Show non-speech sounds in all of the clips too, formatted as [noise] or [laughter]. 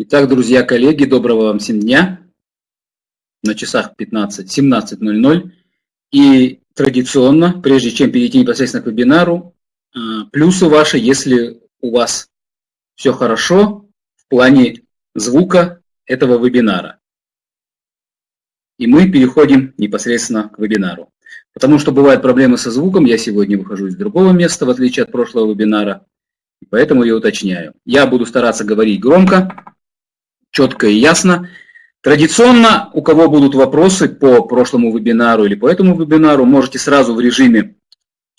Итак, друзья, коллеги, доброго вам всем дня. На часах 15, 17.00. И традиционно, прежде чем перейти непосредственно к вебинару, а, плюсы ваши, если у вас все хорошо в плане звука этого вебинара. И мы переходим непосредственно к вебинару. Потому что бывают проблемы со звуком, я сегодня выхожу из другого места, в отличие от прошлого вебинара, поэтому я уточняю. Я буду стараться говорить громко, четко и ясно. Традиционно, у кого будут вопросы по прошлому вебинару или по этому вебинару, можете сразу в режиме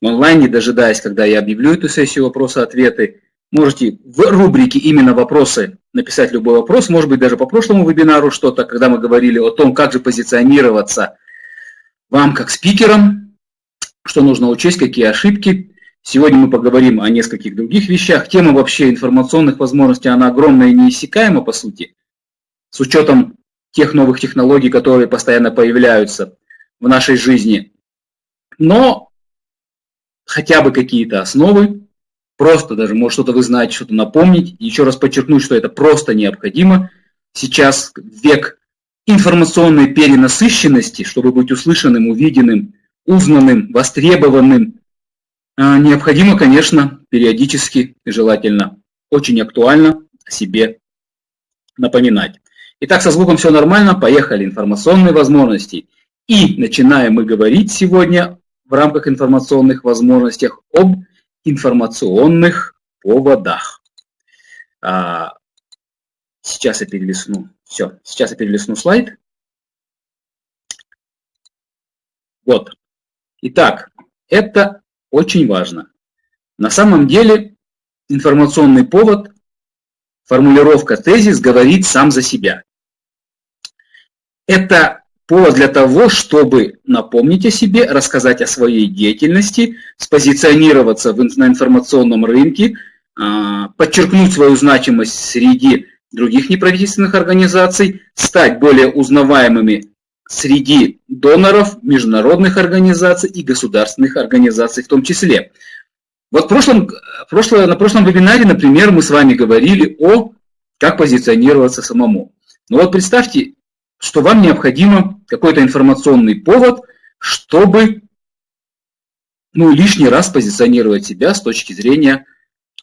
онлайн, не дожидаясь, когда я объявлю эту сессию вопросы-ответы, можете в рубрике именно вопросы написать любой вопрос, может быть, даже по прошлому вебинару что-то, когда мы говорили о том, как же позиционироваться вам как спикерам, что нужно учесть, какие ошибки. Сегодня мы поговорим о нескольких других вещах. Тема вообще информационных возможностей, она огромная и неиссякаема, по сути с учетом тех новых технологий, которые постоянно появляются в нашей жизни. Но хотя бы какие-то основы, просто даже, может, что-то вы знаете, что-то напомнить. еще раз подчеркнуть, что это просто необходимо. Сейчас век информационной перенасыщенности, чтобы быть услышанным, увиденным, узнанным, востребованным, а, необходимо, конечно, периодически желательно очень актуально себе напоминать. Итак, со звуком все нормально, поехали. Информационные возможности. И начинаем мы говорить сегодня в рамках информационных возможностей об информационных поводах. А, сейчас я перелесну. Все, сейчас я перелесну слайд. Вот. Итак, это очень важно. На самом деле информационный повод, формулировка тезис говорит сам за себя. Это повод для того, чтобы напомнить о себе, рассказать о своей деятельности, спозиционироваться на информационном рынке, а, подчеркнуть свою значимость среди других неправительственных организаций, стать более узнаваемыми среди доноров, международных организаций и государственных организаций в том числе. Вот в прошлом, прошлое, на прошлом вебинаре, например, мы с вами говорили о как позиционироваться самому. Но вот представьте, что вам необходимо какой-то информационный повод, чтобы ну, лишний раз позиционировать себя с точки зрения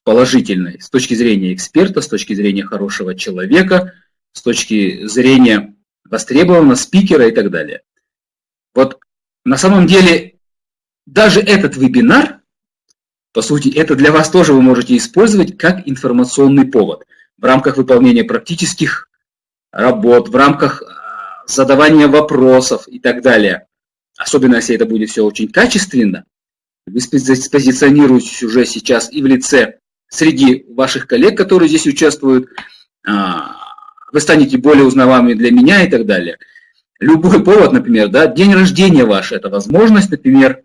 положительной, с точки зрения эксперта, с точки зрения хорошего человека, с точки зрения востребованного спикера и так далее. Вот на самом деле даже этот вебинар, по сути, это для вас тоже вы можете использовать как информационный повод в рамках выполнения практических работ, в рамках задавание вопросов и так далее. Особенно, если это будет все очень качественно, вы позиционируетесь уже сейчас и в лице среди ваших коллег, которые здесь участвуют, а, вы станете более узнаваемыми для меня и так далее. Любой повод, например, да, день рождения ваш, это возможность, например,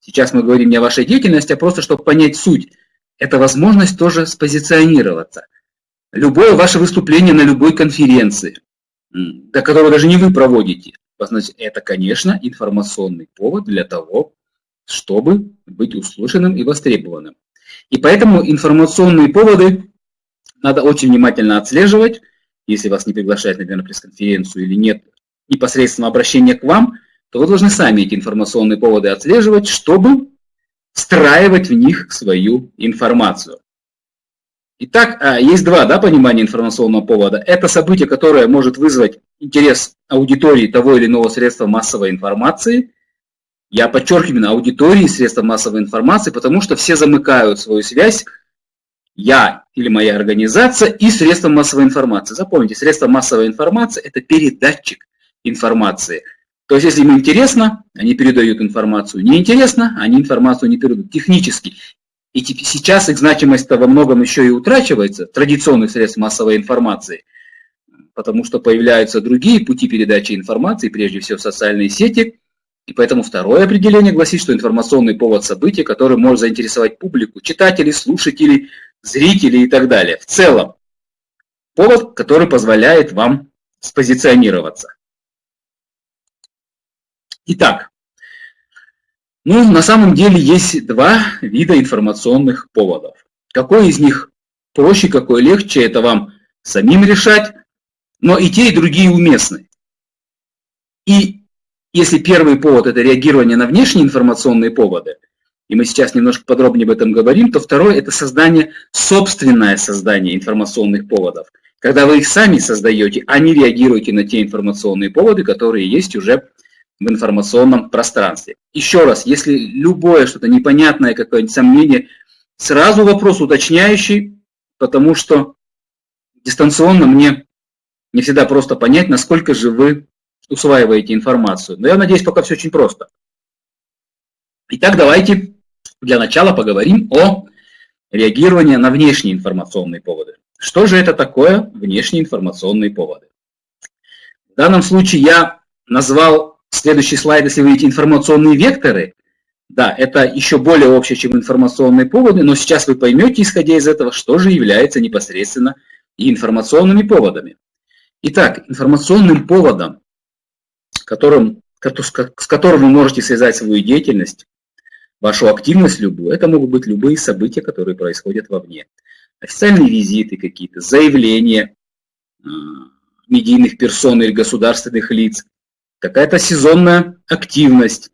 сейчас мы говорим не о вашей деятельности, а просто чтобы понять суть, это возможность тоже спозиционироваться. Любое ваше выступление на любой конференции, да, которого даже не вы проводите. Значит, это, конечно, информационный повод для того, чтобы быть услышанным и востребованным. И поэтому информационные поводы надо очень внимательно отслеживать. Если вас не приглашают, например, на пресс-конференцию или нет непосредственно обращения к вам, то вы должны сами эти информационные поводы отслеживать, чтобы встраивать в них свою информацию. Итак, а, есть два да, понимания информационного повода. Это событие, которое может вызвать интерес аудитории того или иного средства массовой информации. Я подчеркиваю именно аудитории средства массовой информации, потому что все замыкают свою связь я или моя организация и средства массовой информации. Запомните, средства массовой информации – это передатчик информации. То есть, если им интересно, они передают информацию. Неинтересно, они информацию не передают технически. И сейчас их значимость-то во многом еще и утрачивается, традиционных средств массовой информации, потому что появляются другие пути передачи информации, прежде всего социальные сети. И поэтому второе определение гласит, что информационный повод события, который может заинтересовать публику, читателей, слушателей, зрителей и так далее. В целом, повод, который позволяет вам спозиционироваться. Итак, ну, на самом деле есть два вида информационных поводов. Какой из них проще, какой легче, это вам самим решать, но и те, и другие уместны. И если первый повод – это реагирование на внешние информационные поводы, и мы сейчас немножко подробнее об этом говорим, то второе – это создание, собственное создание информационных поводов. Когда вы их сами создаете, а не реагируете на те информационные поводы, которые есть уже в информационном пространстве. Еще раз, если любое что-то непонятное, какое-нибудь сомнение, сразу вопрос уточняющий, потому что дистанционно мне не всегда просто понять, насколько же вы усваиваете информацию. Но я надеюсь, пока все очень просто. Итак, давайте для начала поговорим о реагировании на внешние информационные поводы. Что же это такое внешние информационные поводы? В данном случае я назвал следующий слайд, если вы видите информационные векторы. Да, это еще более общее, чем информационные поводы, но сейчас вы поймете, исходя из этого, что же является непосредственно информационными поводами. Итак, информационным поводом, которым, с которым вы можете связать свою деятельность, вашу активность любую, это могут быть любые события, которые происходят вовне. Официальные визиты какие-то, заявления э, медийных персон или государственных лиц, какая-то сезонная активность,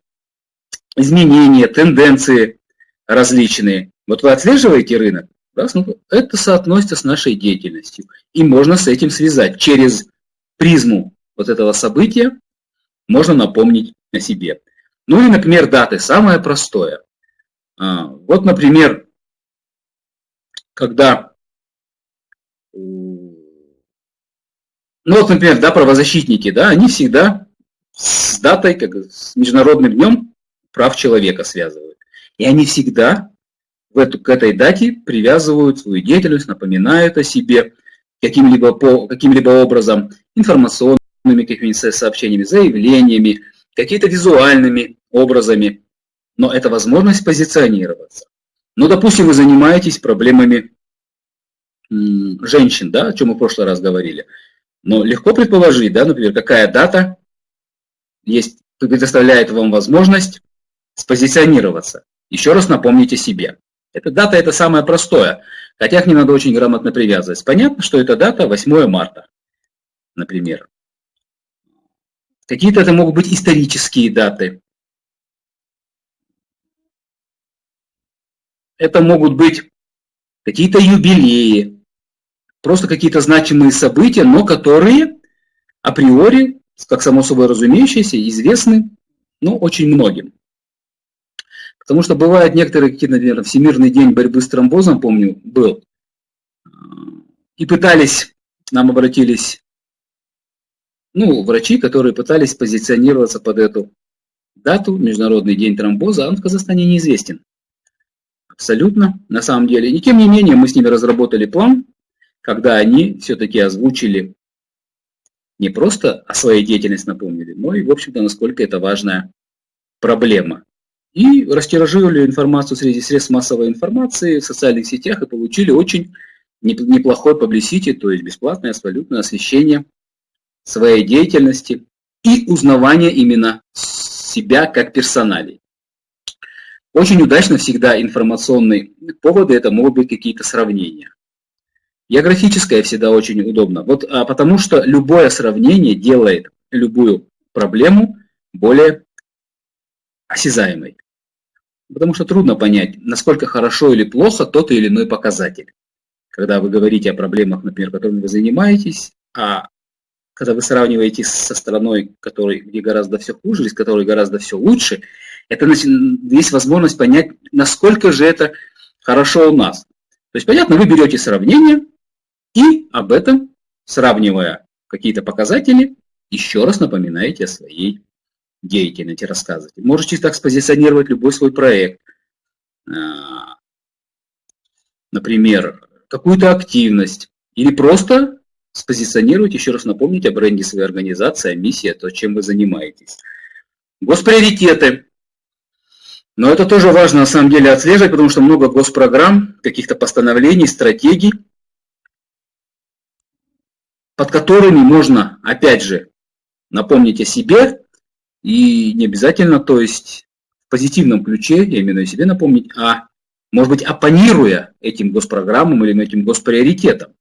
изменения, тенденции различные. Вот вы отслеживаете рынок, раз, ну, это соотносится с нашей деятельностью. И можно с этим связать. Через призму вот этого события можно напомнить о себе. Ну и, например, даты. Самое простое. А, вот, например, когда, ну вот, например, да, правозащитники, да, они всегда с датой, как с Международным днем прав человека связывают. И они всегда в эту, к этой дате привязывают свою деятельность, напоминают о себе каким-либо по, каким-либо образом, информационными какими-нибудь сообщениями, заявлениями, какими-то визуальными образами. Но это возможность позиционироваться. Ну, допустим, вы занимаетесь проблемами женщин, да, о чем мы в прошлый раз говорили. Но легко предположить, да, например, какая дата есть, предоставляет вам возможность спозиционироваться. Еще раз напомните себе. Эта дата – это самое простое, хотя к ней надо очень грамотно привязывать. Понятно, что эта дата 8 марта, например. Какие-то это могут быть исторические даты. Это могут быть какие-то юбилеи, просто какие-то значимые события, но которые априори, как само собой разумеющееся, известны ну, очень многим. Потому что бывают некоторые какие-то, например, Всемирный день борьбы с тромбозом, помню, был. И пытались, нам обратились, ну, врачи, которые пытались позиционироваться под эту дату, Международный день тромбоза, а он в Казахстане неизвестен. Абсолютно, на самом деле. И тем не менее, мы с ними разработали план, когда они все-таки озвучили не просто о своей деятельности напомнили, но и, в общем-то, насколько это важная проблема и растиражировали информацию среди средств массовой информации в социальных сетях и получили очень неплохой publicity, то есть бесплатное абсолютное освещение своей деятельности и узнавание именно себя как персоналей. Очень удачно всегда информационные поводы, это могут быть какие-то сравнения. Географическое всегда очень удобно, вот, а потому что любое сравнение делает любую проблему более осязаемой. Потому что трудно понять, насколько хорошо или плохо тот или иной показатель. Когда вы говорите о проблемах, например, которыми вы занимаетесь, а когда вы сравниваете со страной, которой, где гораздо все хуже, или с которой гораздо все лучше, это есть возможность понять, насколько же это хорошо у нас. То есть, понятно, вы берете сравнение и об этом, сравнивая какие-то показатели, еще раз напоминаете о своей деятельности рассказывать. Можете так спозиционировать любой свой проект. А, например, какую-то активность. Или просто спозиционировать, еще раз напомнить о бренде своей организации, о миссии, о том, чем вы занимаетесь. Госприоритеты. Но это тоже важно на самом деле отслеживать, потому что много госпрограмм, каких-то постановлений, стратегий, под которыми можно, опять же, напомнить о себе, и не обязательно, то есть в позитивном ключе, я в виду себе напомнить, а может быть оппонируя этим госпрограммам или этим госприоритетам.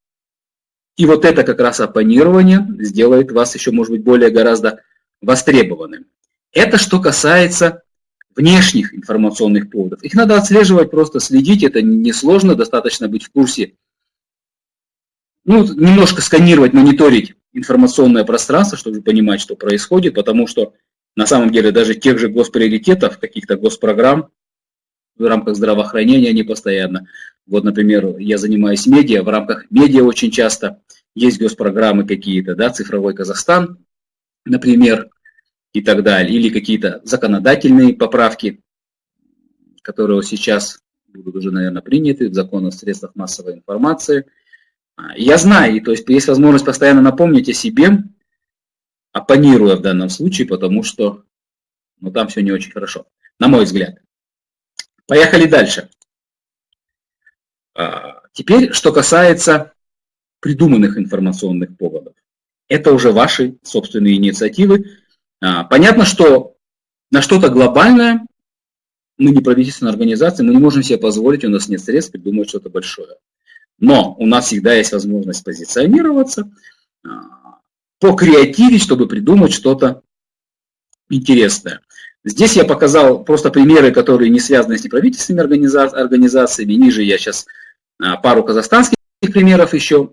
И вот это как раз оппонирование сделает вас еще, может быть, более гораздо востребованным. Это что касается внешних информационных поводов. Их надо отслеживать, просто следить, это несложно, достаточно быть в курсе. Ну, немножко сканировать, мониторить информационное пространство, чтобы понимать, что происходит, потому что на самом деле даже тех же госприоритетов, каких-то госпрограмм в рамках здравоохранения они постоянно. Вот, например, я занимаюсь медиа, в рамках медиа очень часто есть госпрограммы какие-то, да, цифровой Казахстан, например, и так далее, или какие-то законодательные поправки, которые сейчас будут уже, наверное, приняты в закон о средствах массовой информации. Я знаю, то есть есть возможность постоянно напомнить о себе, оппонируя в данном случае, потому что ну, там все не очень хорошо, на мой взгляд. Поехали дальше. А, теперь, что касается придуманных информационных поводов. Это уже ваши собственные инициативы. А, понятно, что на что-то глобальное мы не правительственная организация, мы не можем себе позволить, у нас нет средств придумать что-то большое. Но у нас всегда есть возможность позиционироваться, а, покреативить, чтобы придумать что-то интересное. Здесь я показал просто примеры, которые не связаны с неправительственными организациями. Ниже я сейчас а, пару казахстанских примеров еще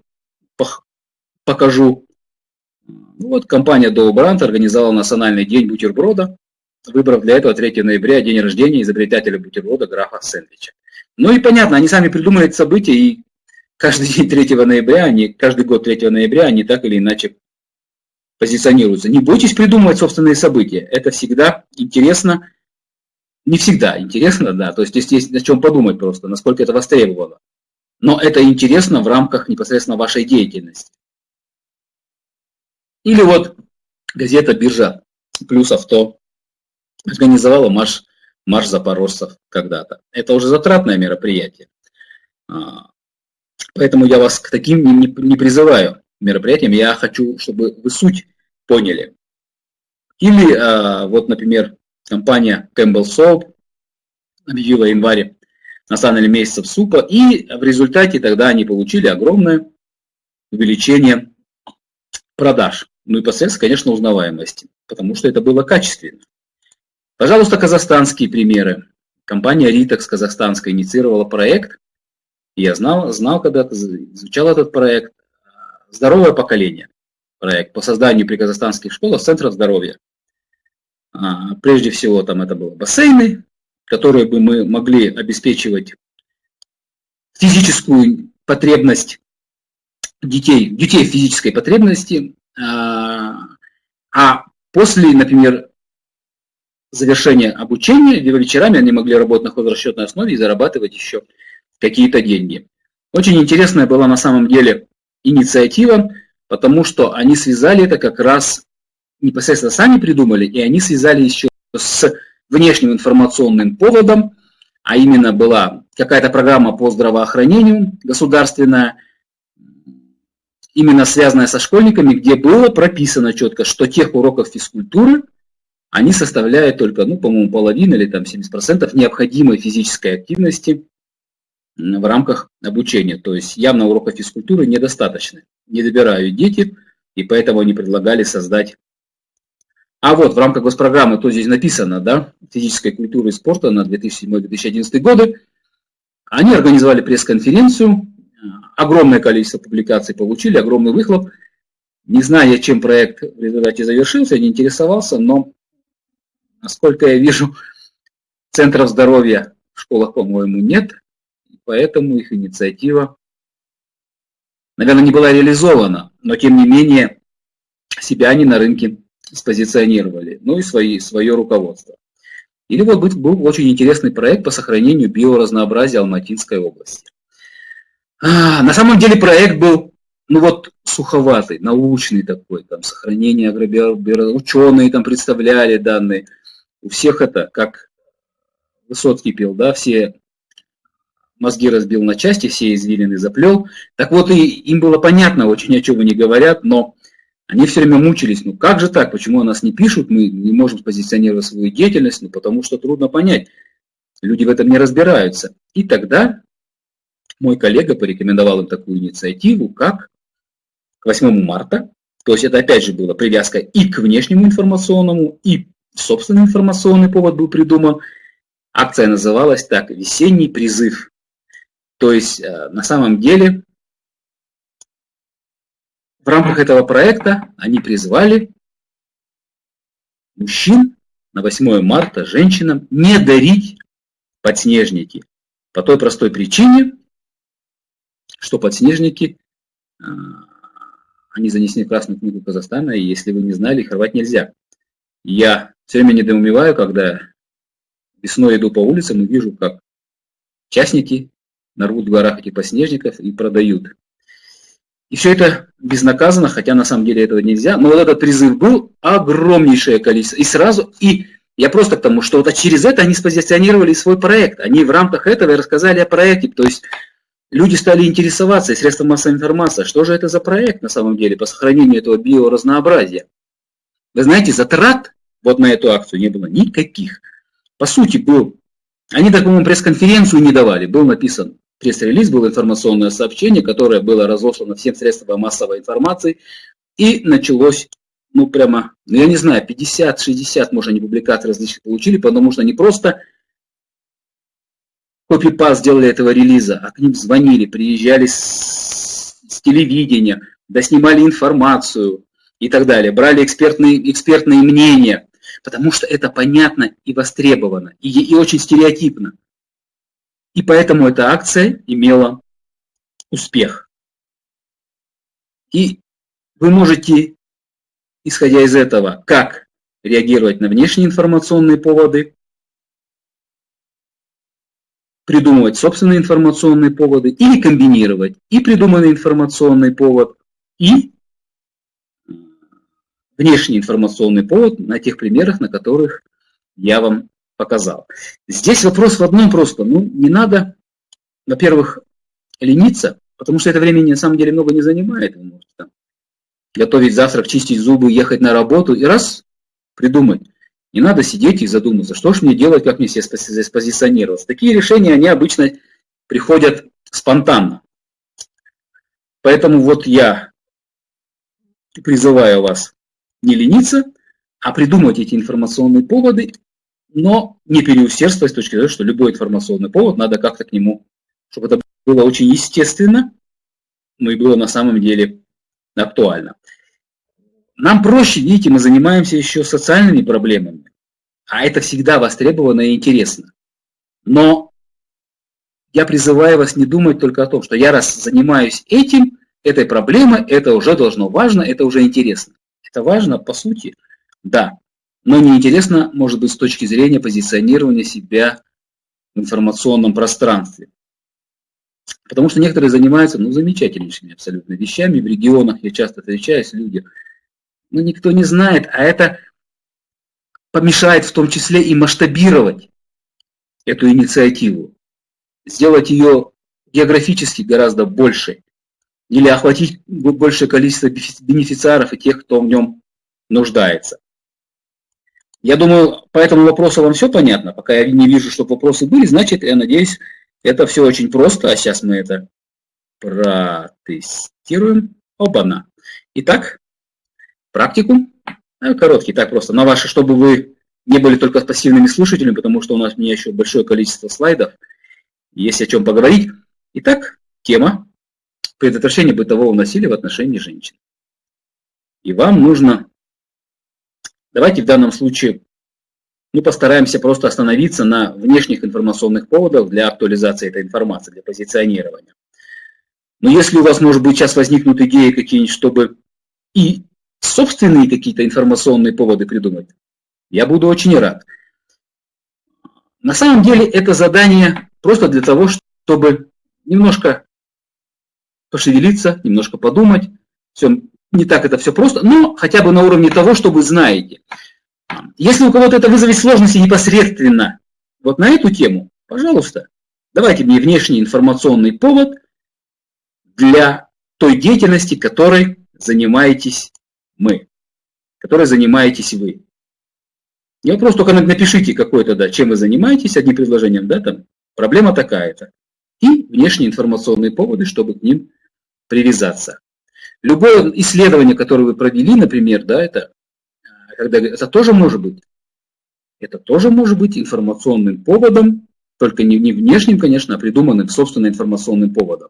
покажу. Вот компания Доубрант организовала Национальный день бутерброда, выбрав для этого 3 ноября день рождения изобретателя бутерброда графа Сэндвича. Ну и понятно, они сами придумали это событие, и каждый день 3 ноября, они, каждый год 3 ноября они так или иначе позиционируются. Не бойтесь придумывать собственные события. Это всегда интересно. Не всегда интересно, да. То есть здесь есть о чем подумать просто, насколько это востребовано. Но это интересно в рамках непосредственно вашей деятельности. Или вот газета «Биржа плюс авто» организовала марш, марш запорожцев когда-то. Это уже затратное мероприятие. Поэтому я вас к таким не, не призываю мероприятиям. Я хочу, чтобы вы суть поняли. Или а, вот, например, компания Campbell Soap объявила в январе национальный месяцев супа, и в результате тогда они получили огромное увеличение продаж. Ну и последствия, конечно, узнаваемости, потому что это было качественно. Пожалуйста, казахстанские примеры. Компания Ritex казахстанская инициировала проект. Я знал, знал когда-то, изучал этот проект. Здоровое поколение проект по созданию при казахстанских школах центров здоровья. А, прежде всего, там это было бассейны, которые бы мы могли обеспечивать физическую потребность детей, детей физической потребности, а, а после, например, завершения обучения, вечерами они могли работать на хозрасчетной основе и зарабатывать еще какие-то деньги. Очень интересная была на самом деле инициатива потому что они связали это как раз, непосредственно сами придумали, и они связали еще с внешним информационным поводом, а именно была какая-то программа по здравоохранению государственная, именно связанная со школьниками, где было прописано четко, что тех уроков физкультуры они составляют только, ну, по-моему, половину или там 70% необходимой физической активности в рамках обучения. То есть явно уроков физкультуры недостаточно. Не добирают дети, и поэтому они предлагали создать... А вот в рамках госпрограммы, то здесь написано, да, физической культуры и спорта на 2007-2011 годы, они организовали пресс-конференцию, огромное количество публикаций получили, огромный выхлоп. Не знаю, чем проект в результате завершился, не интересовался, но, насколько я вижу, центров здоровья в школах, по-моему, нет поэтому их инициатива, наверное, не была реализована, но тем не менее себя они на рынке спозиционировали, ну и свои, свое руководство. Или вот был, очень интересный проект по сохранению биоразнообразия Алматинской области. А, на самом деле проект был, ну вот, суховатый, научный такой, там, сохранение агробио... ученые там представляли данные. У всех это, как Высоцкий пел, да, все мозги разбил на части, все извилины заплел. Так вот, и им было понятно очень, о чем они говорят, но они все время мучились. Ну как же так, почему о нас не пишут, мы не можем позиционировать свою деятельность, ну потому что трудно понять. Люди в этом не разбираются. И тогда мой коллега порекомендовал им такую инициативу, как к 8 марта. То есть это опять же была привязка и к внешнему информационному, и собственный информационный повод был придуман. Акция называлась так «Весенний призыв». То есть э, на самом деле в рамках этого проекта они призвали мужчин на 8 марта женщинам не дарить подснежники. По той простой причине, что подснежники, э, они занесены в Красную книгу Казахстана, и если вы не знали, их рвать нельзя. Я все время недоумеваю, когда весной иду по улицам и вижу, как частники нарвут в горах этих подснежников и продают. И все это безнаказанно, хотя на самом деле этого нельзя. Но вот этот призыв был огромнейшее количество. И сразу, и я просто к тому, что вот через это они спозиционировали свой проект. Они в рамках этого рассказали о проекте. То есть люди стали интересоваться, и средства массовой информации, что же это за проект на самом деле по сохранению этого биоразнообразия. Вы знаете, затрат вот на эту акцию не было никаких. По сути, был, они так, по-моему, пресс-конференцию не давали, был написан пресс-релиз, было информационное сообщение, которое было разослано всем средствам массовой информации, и началось, ну прямо, ну я не знаю, 50-60, может, они публикаций различных получили, потому что они просто копипаст сделали этого релиза, а к ним звонили, приезжали с, с телевидения, доснимали информацию и так далее, брали экспертные, экспертные мнения, потому что это понятно и востребовано, и, и очень стереотипно. И поэтому эта акция имела успех. И вы можете, исходя из этого, как реагировать на внешние информационные поводы, придумывать собственные информационные поводы или комбинировать и придуманный информационный повод, и внешний информационный повод на тех примерах, на которых я вам показал. Здесь вопрос в одном просто. Ну, не надо, во-первых, лениться, потому что это времени на самом деле много не занимает. Вы можете там готовить завтрак, чистить зубы, ехать на работу и раз придумать. Не надо сидеть и задуматься, что же мне делать, как мне себя спозиционироваться. Такие решения, они обычно приходят спонтанно. Поэтому вот я призываю вас не лениться, а придумать эти информационные поводы но не переусердствовать с точки зрения, что любой информационный повод, надо как-то к нему, чтобы это было очень естественно, но и было на самом деле актуально. Нам проще, видите, мы занимаемся еще социальными проблемами, а это всегда востребовано и интересно. Но я призываю вас не думать только о том, что я раз занимаюсь этим, этой проблемой, это уже должно важно, это уже интересно. Это важно, по сути, да но неинтересно, может быть, с точки зрения позиционирования себя в информационном пространстве. Потому что некоторые занимаются ну, замечательнейшими абсолютно вещами. В регионах я часто встречаюсь, люди, ну, никто не знает, а это помешает в том числе и масштабировать эту инициативу, сделать ее географически гораздо больше, или охватить большее количество бенефициаров и тех, кто в нем нуждается. Я думаю, по этому вопросу вам все понятно. Пока я не вижу, чтобы вопросы были, значит, я надеюсь, это все очень просто. А сейчас мы это протестируем. Оба-на. Итак, практику. Ну, короткий, так просто. На ваши, чтобы вы не были только пассивными слушателями, потому что у нас у меня еще большое количество слайдов. Есть о чем поговорить. Итак, тема предотвращения бытового насилия в отношении женщин. И вам нужно Давайте в данном случае мы постараемся просто остановиться на внешних информационных поводах для актуализации этой информации, для позиционирования. Но если у вас, может быть, сейчас возникнут идеи какие-нибудь, чтобы и собственные какие-то информационные поводы придумать, я буду очень рад. На самом деле это задание просто для того, чтобы немножко пошевелиться, немножко подумать. Все, не так это все просто, но хотя бы на уровне того, что вы знаете. Если у кого-то это вызовет сложности непосредственно вот на эту тему, пожалуйста, давайте мне внешний информационный повод для той деятельности, которой занимаетесь мы, которой занимаетесь вы. Я просто только напишите какой-то, да, чем вы занимаетесь, одним предложением, да, там, проблема такая-то. И внешние информационные поводы, чтобы к ним привязаться. Любое исследование, которое вы провели, например, да, это, когда, это тоже может быть. Это тоже может быть информационным поводом, только не, не внешним, конечно, а придуманным собственно информационным поводом.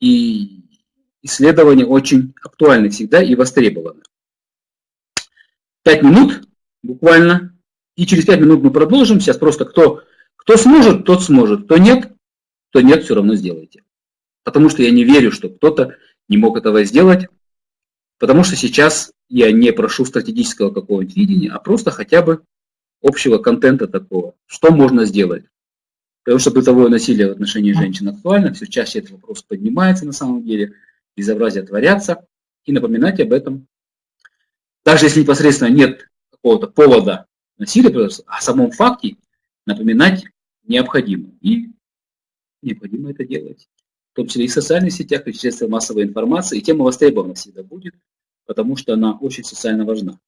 И исследования очень актуальны всегда и востребованы. Пять минут буквально, и через пять минут мы продолжим. Сейчас просто кто, кто сможет, тот сможет, кто нет, то нет, все равно сделайте. Потому что я не верю, что кто-то не мог этого сделать, потому что сейчас я не прошу стратегического какого-нибудь видения, а просто хотя бы общего контента такого, что можно сделать. Потому что бытовое насилие в отношении женщин актуально, все чаще этот вопрос поднимается на самом деле, безобразия творятся, и напоминать об этом. Даже если непосредственно нет какого-то повода насилия, о самом факте напоминать необходимо. И необходимо это делать. Том числе и в социальных сетях, и в средствах массовой информации. И тема востребована всегда будет, потому что она очень социально важна.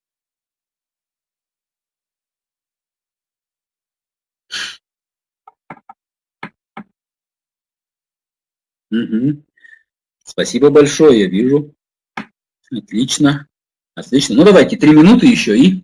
Угу. Спасибо большое, я вижу. Отлично. Отлично. Ну давайте, три минуты еще и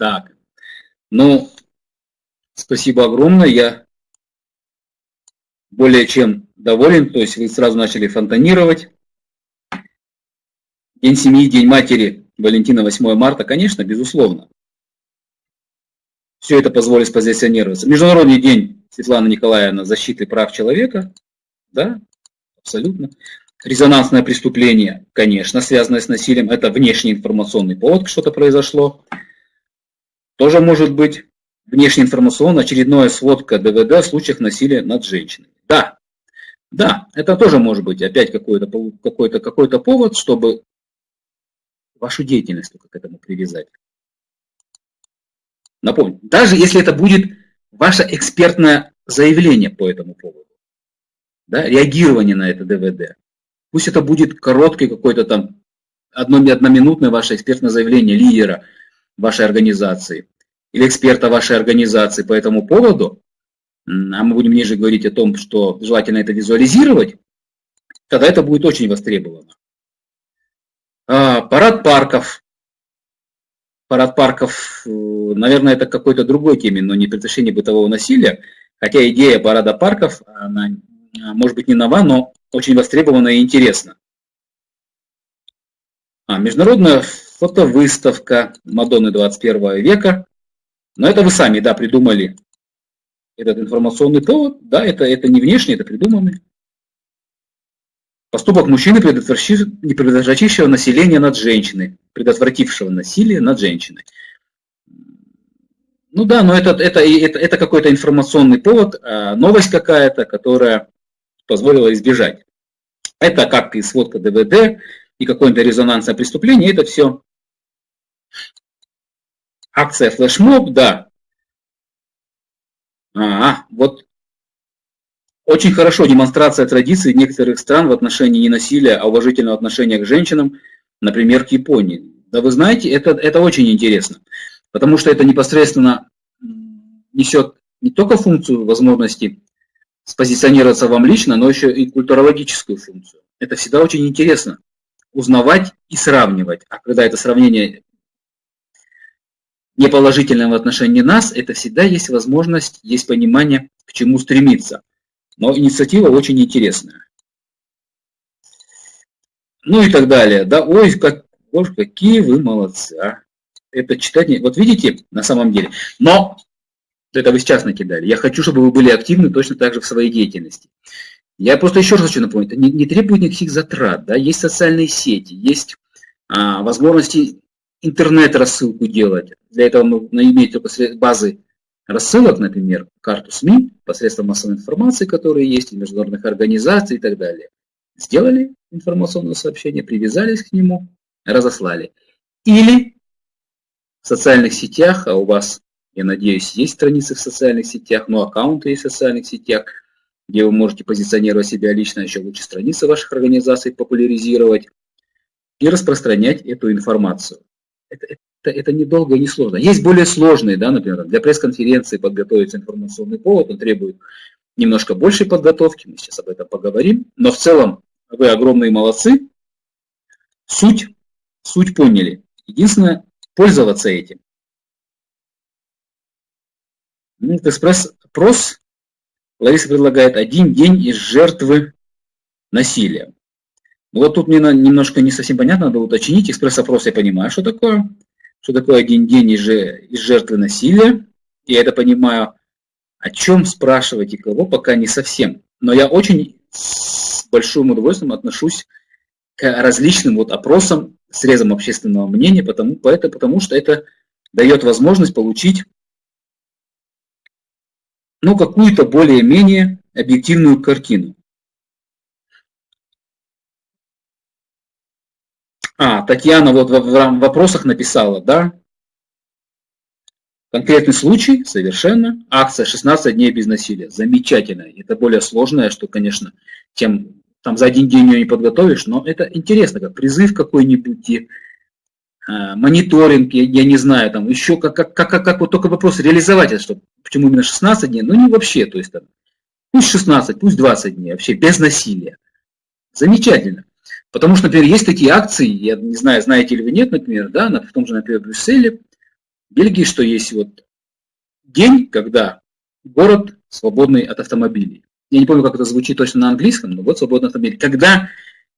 Так, ну, спасибо огромное, я более чем доволен, то есть вы сразу начали фонтанировать. День семьи, День матери, Валентина, 8 марта, конечно, безусловно. Все это позволит позиционироваться. Международный день Светлана Николаевна защиты прав человека, да, абсолютно. Резонансное преступление, конечно, связанное с насилием, это внешний информационный повод, что-то произошло. Тоже может быть внешнеинформационная очередная сводка ДВД в случаях насилия над женщинами. Да, да, это тоже может быть опять какой-то какой -то, какой -то повод, чтобы вашу деятельность только к этому привязать. Напомню, даже если это будет ваше экспертное заявление по этому поводу, да, реагирование на это ДВД, пусть это будет короткое какое-то там одно, одноминутное ваше экспертное заявление лидера вашей организации, или эксперта вашей организации по этому поводу, а мы будем ниже говорить о том, что желательно это визуализировать, тогда это будет очень востребовано. А, парад парков. Парад парков, э, наверное, это какой-то другой теме, но не предотвращение бытового насилия. Хотя идея парада парков, она, а, может быть, не нова, но очень востребована и интересна. А, международная фотовыставка Мадонны 21 века. Но это вы сами, да, придумали этот информационный повод. Да, это, это не внешне, это придуманный. Поступок мужчины, предотвратившего население над женщиной, предотвратившего насилие над женщиной. Ну да, но это, это, это, это какой-то информационный повод, а новость какая-то, которая позволила избежать. Это как и сводка ДВД, и какое-то резонансное преступление, это все акция флешмоб, да. А, вот очень хорошо демонстрация традиций некоторых стран в отношении не насилия, а уважительного отношения к женщинам, например, к Японии. Да вы знаете, это, это очень интересно, потому что это непосредственно несет не только функцию возможности спозиционироваться вам лично, но еще и культурологическую функцию. Это всегда очень интересно узнавать и сравнивать. А когда это сравнение неположительное в отношении нас, это всегда есть возможность, есть понимание, к чему стремиться. Но инициатива очень интересная. Ну и так далее. Да, ой, как, ой, какие вы молодцы. А. Это читать не... Вот видите, на самом деле. Но это вы сейчас накидали. Я хочу, чтобы вы были активны точно так же в своей деятельности. Я просто еще раз хочу напомнить, не, не требует никаких затрат. Да? Есть социальные сети, есть а, возможности интернет-рассылку делать. Для этого нужно иметь базы рассылок, например, карту СМИ, посредством массовой информации, которые есть, международных организаций и так далее. Сделали информационное сообщение, привязались к нему, разослали. Или в социальных сетях, а у вас, я надеюсь, есть страницы в социальных сетях, но аккаунты есть в социальных сетях, где вы можете позиционировать себя лично, еще лучше страницы ваших организаций популяризировать и распространять эту информацию. Это, это, это недолго и не сложно. Есть более сложные, да, например, для пресс-конференции подготовить информационный повод, он требует немножко большей подготовки, мы сейчас об этом поговорим, но в целом вы огромные молодцы, суть, суть поняли. Единственное, пользоваться этим. Экспресс-опрос Лариса предлагает один день из жертвы насилия. Ну, вот тут мне немножко не совсем понятно, надо уточнить. Экспресс-опрос я понимаю, что такое что такое один день из, жертвы насилия. Я это понимаю. О чем спрашивать и кого, пока не совсем. Но я очень с большим удовольствием отношусь к различным вот опросам, срезам общественного мнения, потому, поэтому, потому что это дает возможность получить ну, какую-то более-менее объективную картину. А, Татьяна вот в вопросах написала, да? Конкретный случай, совершенно. Акция 16 дней без насилия. Замечательно. Это более сложное, что, конечно, тем там за один день ее не подготовишь, но это интересно, как призыв какой-нибудь, и, э, мониторинг, я, я не знаю, там еще как, как, как, как, как вот только вопрос реализовать это, что, почему именно 16 дней, ну не вообще, то есть там, пусть 16, пусть 20 дней, вообще без насилия. Замечательно. Потому что, например, есть такие акции, я не знаю, знаете ли вы нет, например, да, в том же, например, Брюсселе, Бельгии, что есть вот день, когда город свободный от автомобилей. Я не помню, как это звучит точно на английском, но вот свободный автомобиль. Когда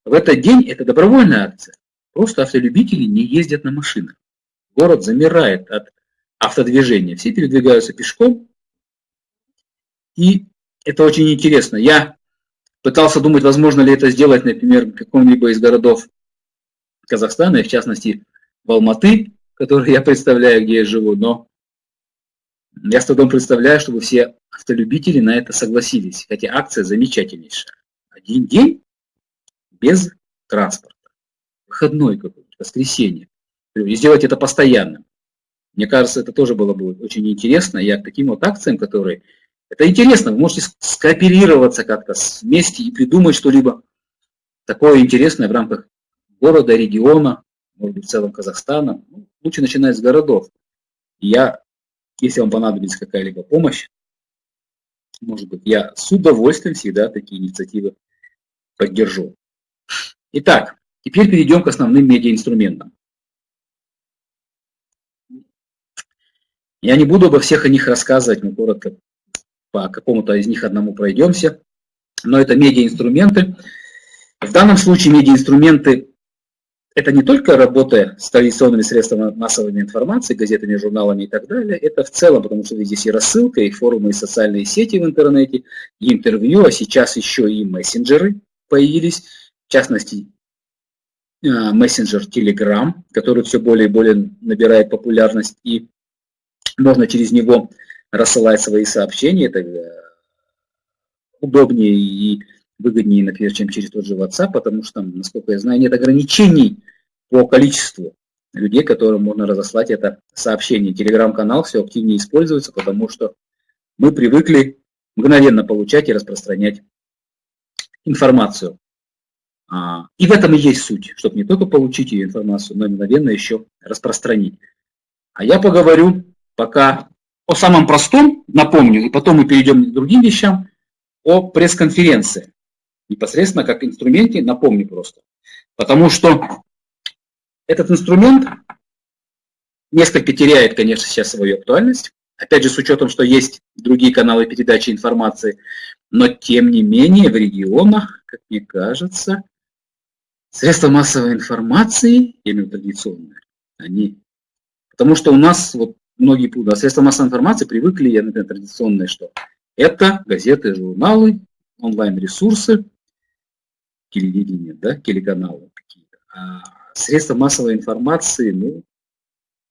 в этот день, это добровольная акция, просто автолюбители не ездят на машинах. Город замирает от автодвижения, все передвигаются пешком, и это очень интересно. Я Пытался думать, возможно ли это сделать, например, в каком-либо из городов Казахстана, и в частности в Алматы, который я представляю, где я живу, но я с трудом представляю, чтобы все автолюбители на это согласились, хотя акция замечательнейшая. Один день без транспорта, выходной какой-то, воскресенье, и сделать это постоянно. Мне кажется, это тоже было бы очень интересно. Я к таким вот акциям, которые это интересно, вы можете скооперироваться как-то вместе и придумать что-либо такое интересное в рамках города, региона, может быть, в целом Казахстана. Ну, лучше начинать с городов. я, если вам понадобится какая-либо помощь, может быть, я с удовольствием всегда такие инициативы поддержу. Итак, Теперь перейдем к основным медиаинструментам. Я не буду обо всех о них рассказывать, мы коротко по какому-то из них одному пройдемся, но это медиаинструменты. В данном случае медиаинструменты – это не только работа с традиционными средствами массовой информации, газетами, журналами и так далее, это в целом, потому что здесь и рассылка, и форумы, и социальные сети в интернете, и интервью, а сейчас еще и мессенджеры появились, в частности, э, мессенджер Telegram, который все более и более набирает популярность, и можно через него рассылать свои сообщения. Это э, удобнее и выгоднее, например, чем через тот же WhatsApp, потому что, насколько я знаю, нет ограничений по количеству людей, которым можно разослать это сообщение. Телеграм-канал все активнее используется, потому что мы привыкли мгновенно получать и распространять информацию. А, и в этом и есть суть, чтобы не только получить ее информацию, но и мгновенно еще распространить. А я поговорю пока о самом простом, напомню, и потом мы перейдем к другим вещам, о пресс-конференции. Непосредственно как инструменте, напомню просто. Потому что этот инструмент несколько теряет, конечно, сейчас свою актуальность. Опять же, с учетом, что есть другие каналы передачи информации. Но, тем не менее, в регионах, как мне кажется, средства массовой информации, именно традиционные, они... Потому что у нас вот многие путают. А средства массовой информации привыкли, я, например, традиционные, что это газеты, журналы, онлайн-ресурсы, телевидение, да, телеканалы какие-то. А средства массовой информации, ну,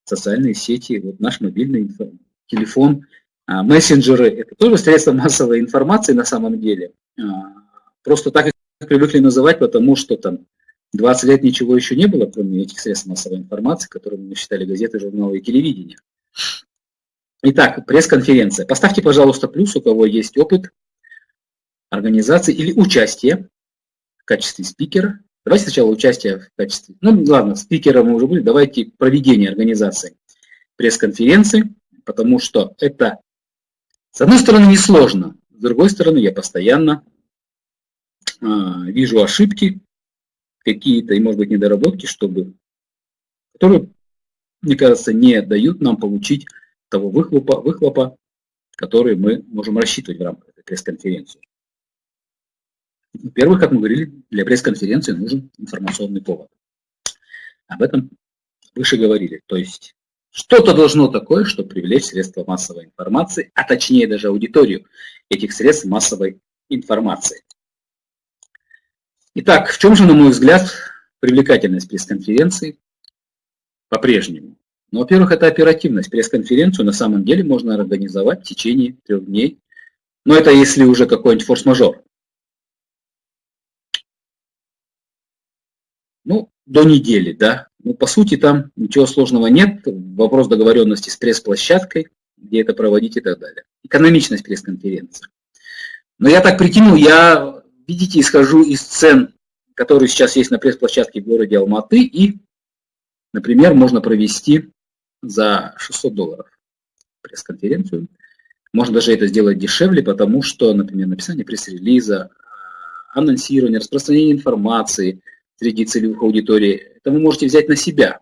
социальные сети, вот наш мобильный телефон, а, мессенджеры, это тоже средства массовой информации на самом деле. А, просто так их привыкли называть, потому что там 20 лет ничего еще не было, кроме этих средств массовой информации, которыми мы считали газеты, журналы и телевидение. Итак, пресс-конференция. Поставьте, пожалуйста, плюс, у кого есть опыт организации или участие в качестве спикера. Давайте сначала участие в качестве... Ну, ладно, спикера мы уже были. Давайте проведение организации пресс-конференции, потому что это, с одной стороны, несложно, с другой стороны, я постоянно э, вижу ошибки какие-то и, может быть, недоработки, чтобы, которые мне кажется, не дают нам получить того выхлопа, выхлопа который мы можем рассчитывать в рамках этой пресс-конференции. Во-первых, как мы говорили, для пресс-конференции нужен информационный повод. Об этом выше говорили. То есть что-то должно такое, чтобы привлечь средства массовой информации, а точнее даже аудиторию этих средств массовой информации. Итак, в чем же, на мой взгляд, привлекательность пресс-конференции? По-прежнему. Ну, во-первых, это оперативность. Пресс-конференцию на самом деле можно организовать в течение трех дней. Но это если уже какой-нибудь форс-мажор. Ну, до недели, да. Ну, по сути, там ничего сложного нет. Вопрос договоренности с пресс-площадкой, где это проводить и так далее. Экономичность пресс-конференции. Но я так притянул, я, видите, исхожу из цен, которые сейчас есть на пресс-площадке в городе Алматы и Например, можно провести за 600 долларов пресс-конференцию. Можно даже это сделать дешевле, потому что, например, написание пресс-релиза, анонсирование, распространение информации среди целевых аудиторий, это вы можете взять на себя.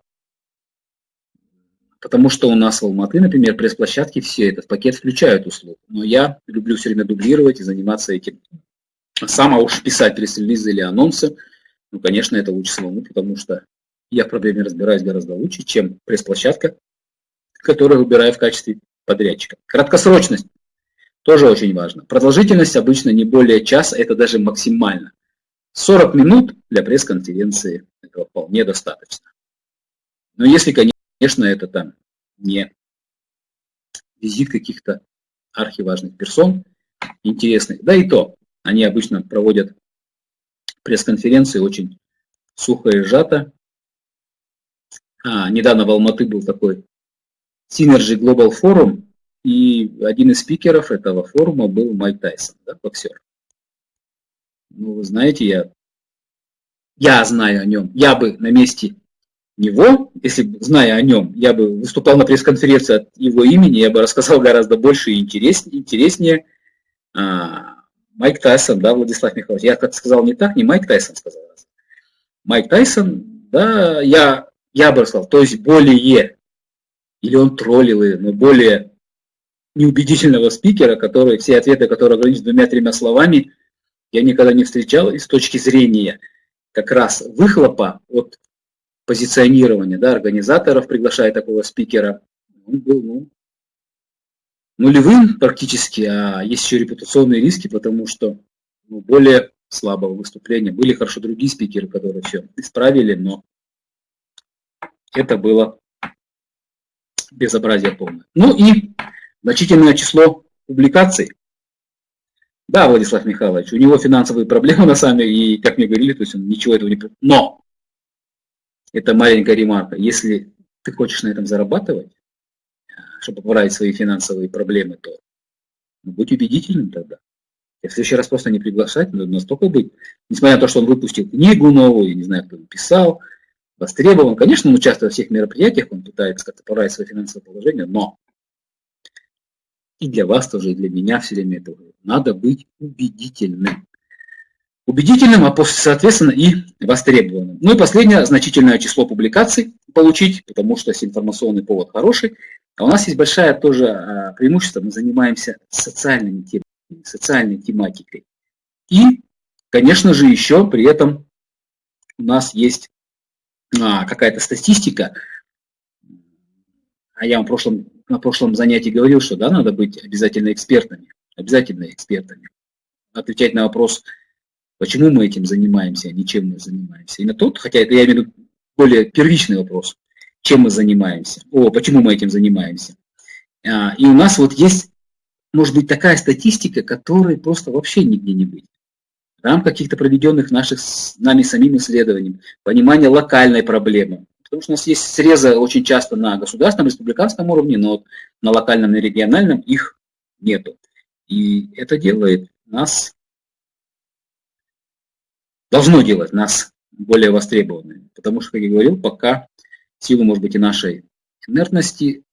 Потому что у нас в Алматы, например, пресс-площадки все это в пакет включают услуг. Но я люблю все время дублировать и заниматься этим. Сам, а уж писать пресс-релизы или анонсы, ну, конечно, это лучше самому, потому что я в проблеме разбираюсь гораздо лучше, чем пресс-площадка, которую выбираю в качестве подрядчика. Краткосрочность тоже очень важно. Продолжительность обычно не более часа, это даже максимально. 40 минут для пресс-конференции этого вполне достаточно. Но если, конечно, это там не визит каких-то архиважных персон, интересных, да и то, они обычно проводят пресс-конференции очень сухо и сжато, а, недавно в Алматы был такой Synergy Global Forum, и один из спикеров этого форума был Майк Тайсон, да, боксер. Ну, вы знаете, я, я знаю о нем. Я бы на месте него, если зная о нем, я бы выступал на пресс-конференции от его имени, я бы рассказал гораздо больше и интереснее. интереснее. А, Майк Тайсон, да, Владислав Михайлович. Я как сказал не так, не Майк Тайсон сказал. Майк Тайсон, да, я, я бы сказал, то есть более, или он троллил, но более неубедительного спикера, который, все ответы, которые ограничены двумя-тремя словами, я никогда не встречал, и с точки зрения как раз выхлопа от позиционирования, да, организаторов, приглашая такого спикера, он был ну, нулевым практически, а есть еще репутационные риски, потому что ну, более слабого выступления. Были хорошо другие спикеры, которые все исправили, но это было безобразие полное. Ну и значительное число публикаций. Да, Владислав Михайлович, у него финансовые проблемы [laughs] на самом деле, и, как мне говорили, то есть он ничего этого не... Но, это маленькая ремарка, если ты хочешь на этом зарабатывать, чтобы поправить свои финансовые проблемы, то ну, будь убедительным тогда. И в следующий раз просто не приглашать, надо настолько быть. Несмотря на то, что он выпустил книгу новую, не знаю, кто написал, востребован. Конечно, он участвует во всех мероприятиях, он пытается как-то поправить свое финансовое положение, но и для вас тоже, и для меня все время это надо быть убедительным. Убедительным, а соответственно и востребованным. Ну и последнее, значительное число публикаций получить, потому что информационный повод хороший, а у нас есть большая тоже а, преимущество, мы занимаемся социальными темами, социальной тематикой. И, конечно же, еще при этом у нас есть какая-то статистика, а я вам в прошлом, на прошлом занятии говорил, что да, надо быть обязательно экспертами, обязательно экспертами. Отвечать на вопрос, почему мы этим занимаемся, а не чем мы занимаемся. И на тот, хотя это я имею в виду более первичный вопрос – чем мы занимаемся, о, почему мы этим занимаемся. А, и у нас вот есть, может быть, такая статистика, которой просто вообще нигде не быть. В рамках каких-то проведенных наших с нами самим исследований, понимание локальной проблемы. Потому что у нас есть срезы очень часто на государственном, республиканском уровне, но вот на локальном и региональном их нету. И это делает нас, должно делать нас более востребованными. Потому что, как я говорил, пока силу, может быть, и нашей инертности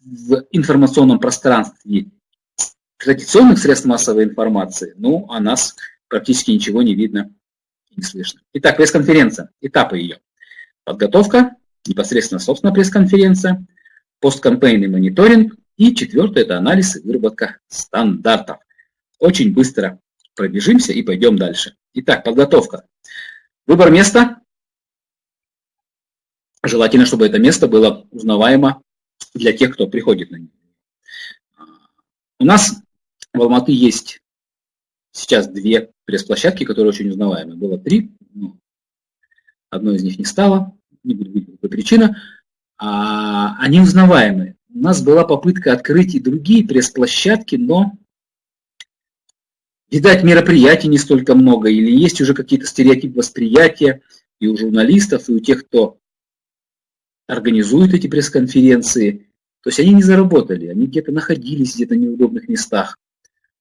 в информационном пространстве традиционных средств массовой информации, ну, о нас практически ничего не видно и не слышно. Итак, пресс-конференция, этапы ее. Подготовка, непосредственно, собственно, пресс-конференция, посткампейный мониторинг и четвертое – это анализ и выработка стандартов. Очень быстро пробежимся и пойдем дальше. Итак, подготовка. Выбор места Желательно, чтобы это место было узнаваемо для тех, кто приходит на него. У нас в Алматы есть сейчас две пресс-площадки, которые очень узнаваемы. Было три, но одной из них не стало, не будет говорить, какая причина. А они узнаваемы. У нас была попытка открыть и другие пресс-площадки, но, видать, мероприятий не столько много, или есть уже какие-то стереотипы восприятия и у журналистов, и у тех, кто организуют эти пресс-конференции. То есть они не заработали, они где-то находились где-то в неудобных местах.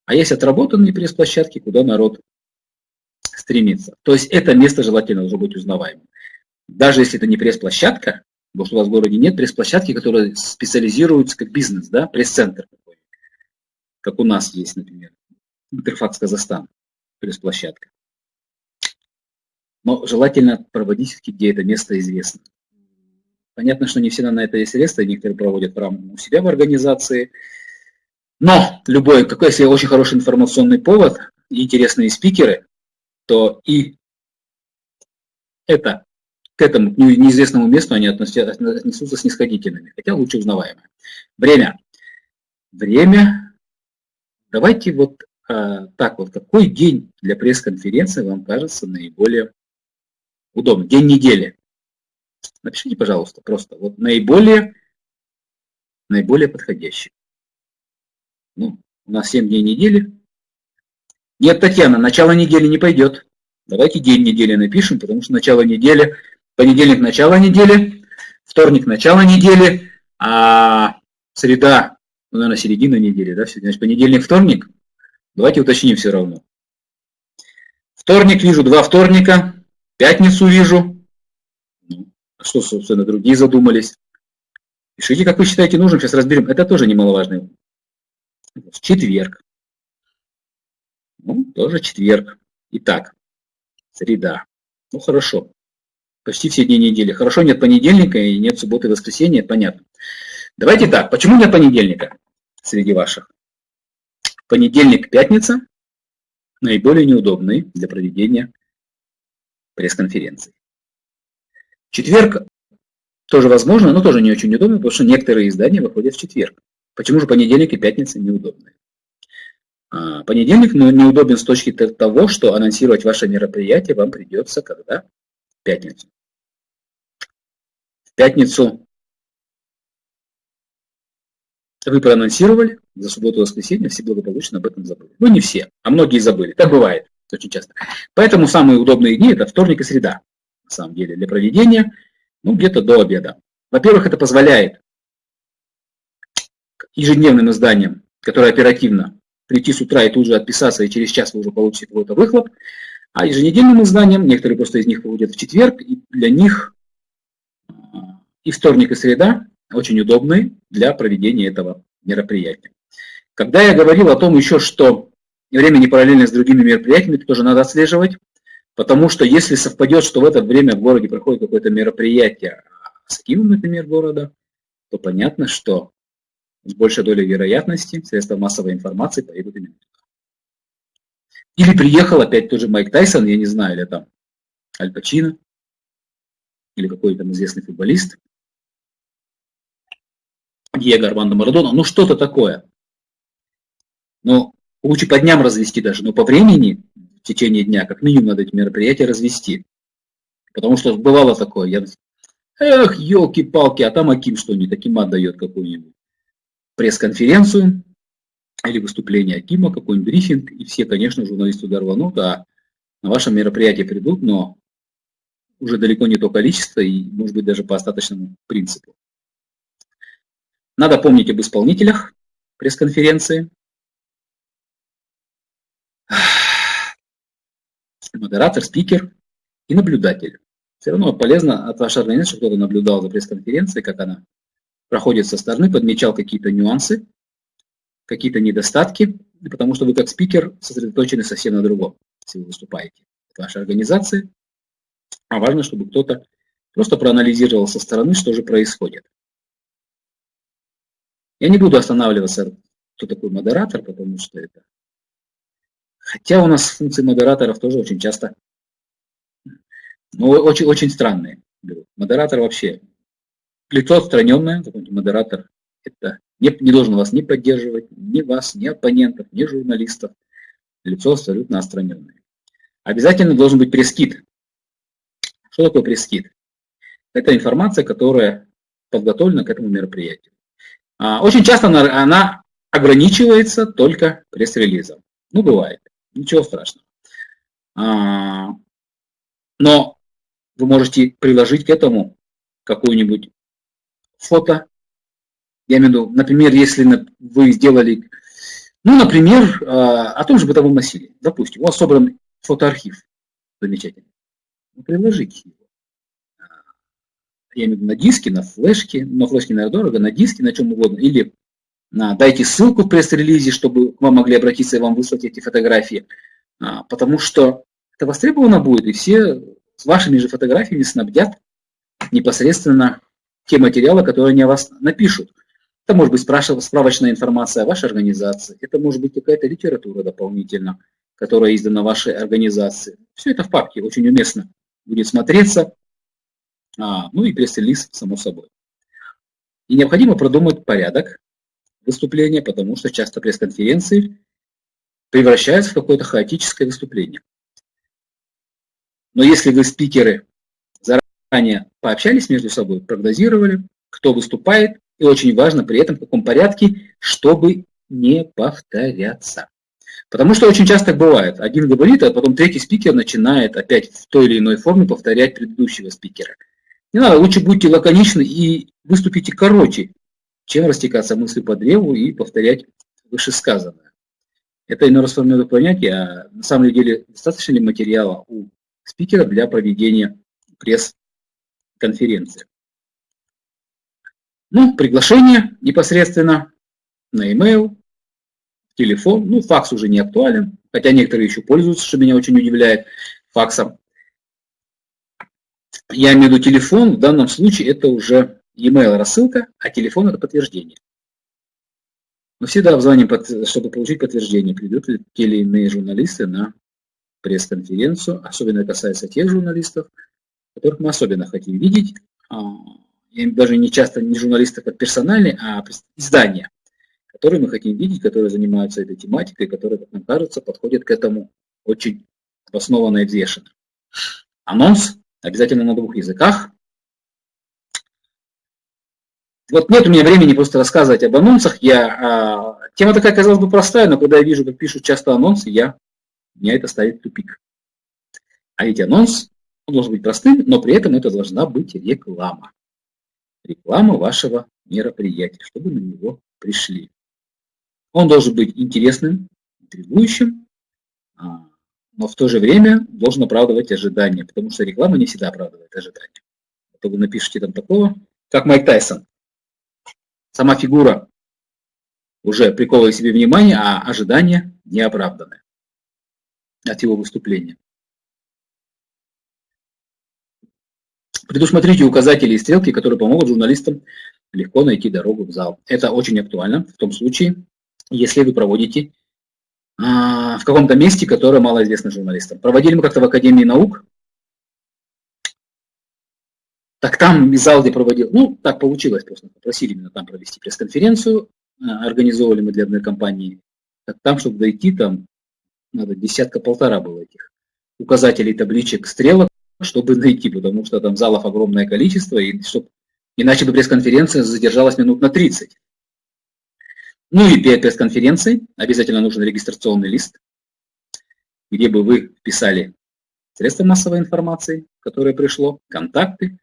А есть отработанные пресс-площадки, куда народ стремится. То есть это место желательно должно быть узнаваемым. Даже если это не пресс-площадка, потому что у вас в городе нет пресс-площадки, которые специализируются как бизнес, да, пресс-центр такой, как у нас есть, например, Интерфакс Казахстан, пресс-площадка. Но желательно проводить, где это место известно. Понятно, что не всегда на это есть средства, некоторые проводят прямо у себя в организации. Но любой, какой, если очень хороший информационный повод интересные спикеры, то и это, к этому неизвестному месту они отнесутся снисходительными, хотя лучше узнаваемые. Время. Время. Давайте вот а, так вот, какой день для пресс-конференции вам кажется наиболее удобным? День недели. Напишите, пожалуйста, просто вот наиболее, наиболее подходящий. Ну, у нас 7 дней недели. Нет, Татьяна, начало недели не пойдет. Давайте день недели напишем, потому что начало недели, понедельник начало недели, вторник начало недели, а среда, ну, наверное, середина недели, да, значит, понедельник, вторник. Давайте уточним все равно. Вторник вижу, два вторника, пятницу вижу, а что, собственно, другие задумались. Пишите, как вы считаете нужным, сейчас разберем. Это тоже немаловажный вопрос. Четверг. Ну, тоже четверг. Итак, среда. Ну, хорошо. почти все дни недели. Хорошо, нет понедельника и нет субботы и воскресенья, понятно. Давайте так, почему нет понедельника среди ваших? Понедельник, пятница наиболее неудобные для проведения пресс-конференций. Четверг тоже возможно, но тоже не очень удобно, потому что некоторые издания выходят в четверг. Почему же понедельник и пятница неудобные? А, понедельник ну, неудобен с точки того, что анонсировать ваше мероприятие вам придется когда? В пятницу. В пятницу вы проанонсировали, за субботу и воскресенье все благополучно об этом забыли. Ну, не все, а многие забыли. Так бывает очень часто. Поэтому самые удобные дни – это вторник и среда, на самом деле, для проведения, ну, где-то до обеда. Во-первых, это позволяет ежедневным изданиям, которые оперативно прийти с утра и тут же отписаться, и через час вы уже получите какой-то выхлоп. А еженедельным изданиям, некоторые просто из них выходят в четверг, и для них а, и вторник, и среда очень удобны для проведения этого мероприятия. Когда я говорил о том еще, что время не параллельно с другими мероприятиями, это тоже надо отслеживать, потому что если совпадет, что в это время в городе проходит какое-то мероприятие с Киевом, например, города, то понятно, что с большей долей вероятности средства массовой информации поедут именно туда. Или приехал опять тоже Майк Тайсон, я не знаю, или там Аль Пачино, или какой-то там известный футболист, Диего Армандо Марадона, ну что-то такое. Но лучше по дням развести даже, но по времени в течение дня как минимум надо эти мероприятия развести. Потому что бывало такое, я, эх, елки-палки, а там Аким что-нибудь, Аким отдает какую-нибудь пресс-конференцию или выступление Акима, какой-нибудь брифинг, и все, конечно, журналисты туда рванут, а на ваше мероприятие придут, но уже далеко не то количество и, может быть, даже по остаточному принципу. Надо помнить об исполнителях пресс-конференции. Модератор, спикер и наблюдатель. Все равно полезно от вашей организации, чтобы кто-то наблюдал за пресс-конференцией, как она проходит со стороны, подмечал какие-то нюансы, какие-то недостатки, потому что вы как спикер сосредоточены совсем на другом, если вы выступаете в вашей организации. А важно, чтобы кто-то просто проанализировал со стороны, что же происходит. Я не буду останавливаться, кто такой модератор, потому что это... Хотя у нас функции модераторов тоже очень часто, ну, очень, очень странные. Модератор вообще, лицо отстраненное, какой-нибудь модератор, это не, не должен вас не поддерживать, ни вас, ни оппонентов, ни журналистов. Лицо абсолютно отстраненное. Обязательно должен быть пресс-кит. Что такое пресс-кит? Это информация, которая подготовлена к этому мероприятию. А, очень часто она, она ограничивается только пресс-релизом. Ну, бывает. Ничего страшного. А, но вы можете приложить к этому какую-нибудь фото. Я имею в виду, например, если вы сделали, ну, например, а, о том же бытовом насилии. Допустим, у вас собран фотоархив. Замечательно. Ну, приложите его я имею в виду на диске, на флешке, на флешке, наверное, дорого, на диске, на чем угодно, или на, дайте ссылку в пресс-релизе, чтобы к вам могли обратиться и вам выслать эти фотографии, а, потому что это востребовано будет, и все с вашими же фотографиями снабдят непосредственно те материалы, которые они о вас напишут. Это может быть справочная информация о вашей организации, это может быть какая-то литература дополнительно, которая издана вашей организации. Все это в папке очень уместно будет смотреться, а, ну и пресс-релиз, само собой. И необходимо продумать порядок выступления, потому что часто пресс-конференции превращаются в какое-то хаотическое выступление. Но если вы, спикеры, заранее пообщались между собой, прогнозировали, кто выступает, и очень важно при этом в каком порядке, чтобы не повторяться. Потому что очень часто бывает. Один говорит, а потом третий спикер начинает опять в той или иной форме повторять предыдущего спикера. Не надо, лучше будьте лаконичны и выступите короче, чем растекаться мыслью по древу и повторять вышесказанное. Это иной раз формирует понятие, а на самом деле достаточно ли материала у спикера для проведения пресс-конференции. Ну, приглашение непосредственно на e-mail, телефон, ну, факс уже не актуален, хотя некоторые еще пользуются, что меня очень удивляет, факсом. я имею в виду телефон, в данном случае это уже e-mail рассылка, а телефон это подтверждение. Мы всегда обзвоним, чтобы получить подтверждение, придут ли те или иные журналисты на пресс-конференцию. Особенно касается тех журналистов, которых мы особенно хотим видеть. А, даже не часто не журналисты как персональные, а издания, которые мы хотим видеть, которые занимаются этой тематикой, которые, как нам кажется, подходят к этому очень обоснованно и взвешенно. Анонс обязательно на двух языках, вот нет у меня времени просто рассказывать об анонсах. Я, а, тема такая, казалось бы, простая, но когда я вижу, как пишут часто анонсы, я, меня это ставит в тупик. А ведь анонс он должен быть простым, но при этом это должна быть реклама. Реклама вашего мероприятия, чтобы на него пришли. Он должен быть интересным, интригующим, а, но в то же время должен оправдывать ожидания, потому что реклама не всегда оправдывает ожидания. А то вы напишите там такого, как Майк Тайсон сама фигура уже приковывает себе внимание, а ожидания не оправданы от его выступления. Предусмотрите указатели и стрелки, которые помогут журналистам легко найти дорогу в зал. Это очень актуально в том случае, если вы проводите а, в каком-то месте, которое мало известно журналистам. Проводили мы как-то в Академии наук так там зал, где проводил, ну, так получилось просто, попросили меня там провести пресс-конференцию, э, организовывали мы для одной компании. Так там, чтобы дойти, там надо десятка-полтора было этих указателей, табличек, стрелок, чтобы найти, потому что там залов огромное количество, и чтобы, иначе бы пресс-конференция задержалась минут на 30. Ну и перед пресс-конференцией обязательно нужен регистрационный лист, где бы вы вписали средства массовой информации, которое пришло, контакты,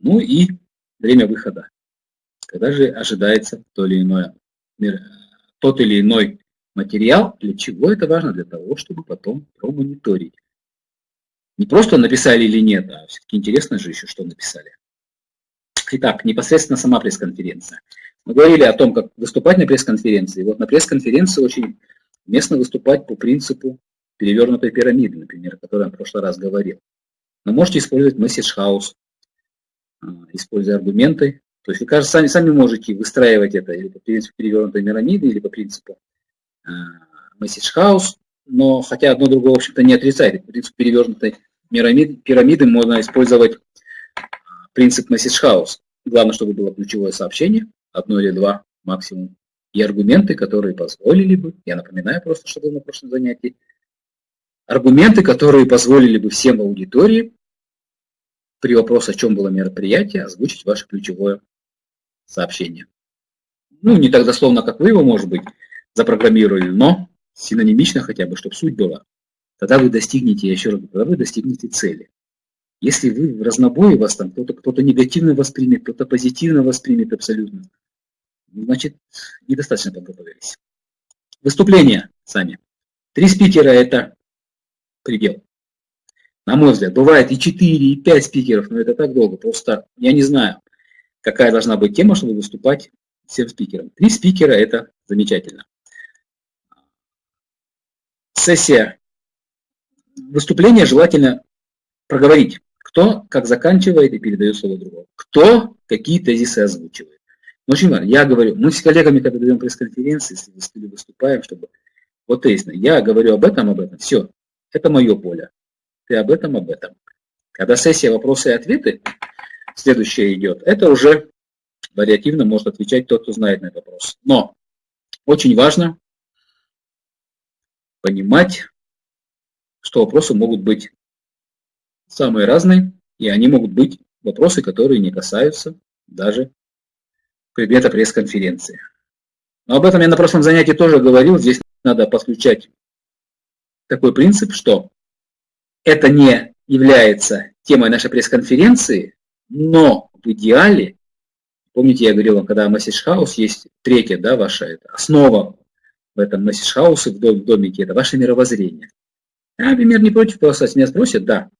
ну и время выхода. Когда же ожидается то или иное, тот или иной материал, для чего это важно? Для того, чтобы потом промониторить. Не просто написали или нет, а все-таки интересно же еще, что написали. Итак, непосредственно сама пресс-конференция. Мы говорили о том, как выступать на пресс-конференции. Вот на пресс-конференции очень уместно выступать по принципу перевернутой пирамиды, например, о которой я в прошлый раз говорил. Но можете использовать message house, а, используя аргументы. То есть вы, кажется, сами, сами можете выстраивать это или по принципу перевернутой пирамиды, или по принципу message house, но хотя одно другое, в общем-то, не отрицает. По принципу перевернутой пирамиды, пирамиды можно использовать принцип message house. Главное, чтобы было ключевое сообщение, одно или два максимум, и аргументы, которые позволили бы, я напоминаю просто, что было на прошлом занятии, аргументы, которые позволили бы всем аудитории при вопросе, о чем было мероприятие, озвучить ваше ключевое сообщение. Ну, не так дословно, как вы его, может быть, запрограммировали, но синонимично хотя бы, чтобы суть была. Тогда вы достигнете, я еще раз говорю, тогда вы достигнете цели. Если вы в разнобое вас там кто-то кто, -то, негативно воспримет, кто-то позитивно воспримет абсолютно, значит, недостаточно подготовились. Выступления сами. Три спикера – это предел на мой взгляд. Бывает и 4, и 5 спикеров, но это так долго. Просто я не знаю, какая должна быть тема, чтобы выступать всем спикерам. Три спикера – это замечательно. Сессия. Выступление желательно проговорить. Кто как заканчивает и передает слово другому. Кто какие тезисы озвучивает. Но очень важно. Я говорю, мы с коллегами, когда даем пресс-конференции, если выступаем, чтобы вот тезисно, я говорю об этом, об этом, все, это мое поле ты об этом, об этом. Когда сессия вопросы и ответы, следующая идет, это уже вариативно может отвечать тот, кто знает на этот вопрос. Но очень важно понимать, что вопросы могут быть самые разные, и они могут быть вопросы, которые не касаются даже предмета пресс-конференции. Но об этом я на прошлом занятии тоже говорил. Здесь надо подключать такой принцип, что это не является темой нашей пресс-конференции, но в идеале, помните, я говорил вам, когда Message House есть третья, да, ваша это, основа в этом House в домике, это ваше мировоззрение. Я, например, не против просто меня спросят, да,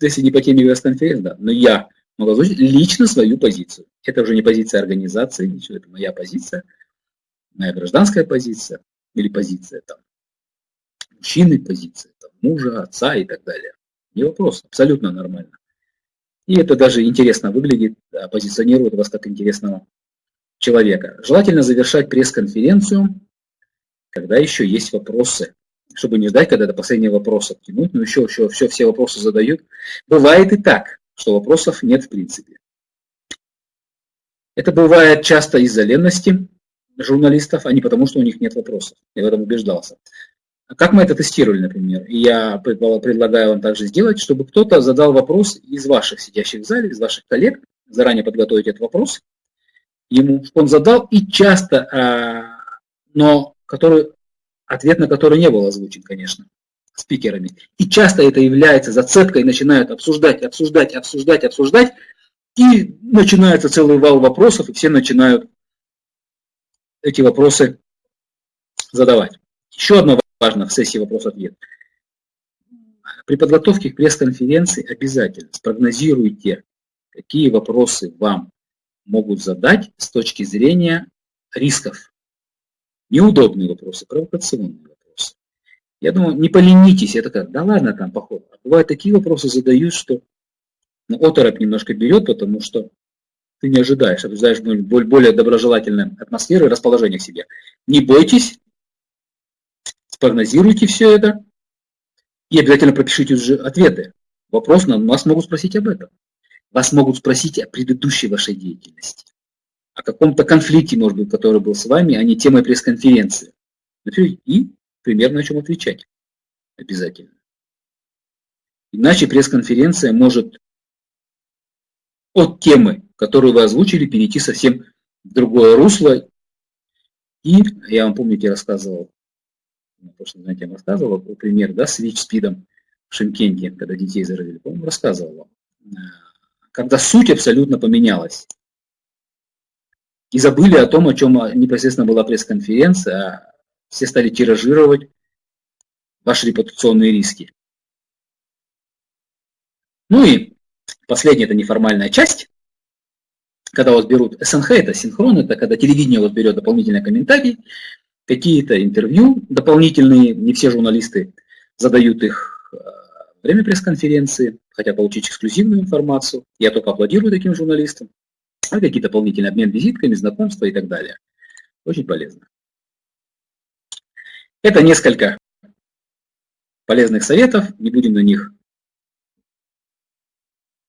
если не по теме пресс-конференции, да, но я могу озвучить лично свою позицию. Это уже не позиция организации, ничего, это моя позиция, моя гражданская позиция или позиция там мужчины, позиция там, мужа, отца и так далее. Не вопрос, абсолютно нормально. И это даже интересно выглядит, позиционирует вас как интересного человека. Желательно завершать пресс-конференцию, когда еще есть вопросы, чтобы не ждать, когда до последнего вопроса тянуть, но еще, еще все, все вопросы задают. Бывает и так, что вопросов нет в принципе. Это бывает часто из-за ленности журналистов, а не потому, что у них нет вопросов. Я в этом убеждался. Как мы это тестировали, например? И я предлагаю вам также сделать, чтобы кто-то задал вопрос из ваших сидящих в зале, из ваших коллег, заранее подготовить этот вопрос ему, что он задал, и часто, а, но который, ответ на который не был озвучен, конечно, спикерами. И часто это является зацепкой, начинают обсуждать, обсуждать, обсуждать, обсуждать, и начинается целый вал вопросов, и все начинают эти вопросы задавать. Еще одно важно в сессии вопрос-ответ. При подготовке к пресс-конференции обязательно спрогнозируйте, какие вопросы вам могут задать с точки зрения рисков. Неудобные вопросы, провокационные вопросы. Я думаю, не поленитесь, это как, да ладно там, походу. А бывают такие вопросы задают, что ну, оторопь немножко берет, потому что ты не ожидаешь, ожидаешь более доброжелательной атмосферы и расположения к себе. Не бойтесь, спрогнозируйте все это и обязательно пропишите уже ответы. Вопрос, на вас могут спросить об этом. Вас могут спросить о предыдущей вашей деятельности, о каком-то конфликте, может быть, который был с вами, а не темой пресс-конференции. И примерно о чем отвечать. Обязательно. Иначе пресс-конференция может от темы, которую вы озвучили, перейти совсем в другое русло. И я вам, помните, рассказывал на прошлом занятии рассказывал пример, да, с ВИЧ-СПИДом в Шимкенте, когда детей заразили, по-моему, рассказывал вам. Когда суть абсолютно поменялась. И забыли о том, о чем непосредственно была пресс-конференция, а все стали тиражировать ваши репутационные риски. Ну и последняя, это неформальная часть, когда вас берут СНХ, это синхрон, это когда телевидение вас берет дополнительный комментарий, какие-то интервью дополнительные, не все журналисты задают их во время пресс-конференции, хотят получить эксклюзивную информацию. Я только аплодирую таким журналистам. А какие-то дополнительные обмен визитками, знакомства и так далее. Очень полезно. Это несколько полезных советов, не будем на них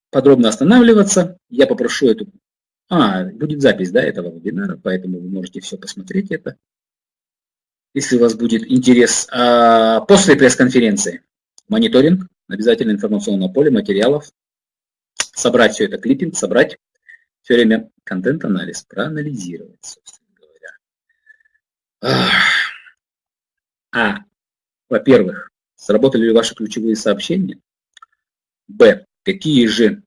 подробно останавливаться. Я попрошу эту... А, будет запись да, этого вебинара, поэтому вы можете все посмотреть это если у вас будет интерес. А, после пресс-конференции мониторинг, обязательно информационное поле материалов, собрать все это, клиппинг, собрать все время контент-анализ, проанализировать, собственно говоря. А, во-первых, сработали ли ваши ключевые сообщения? Б, какие же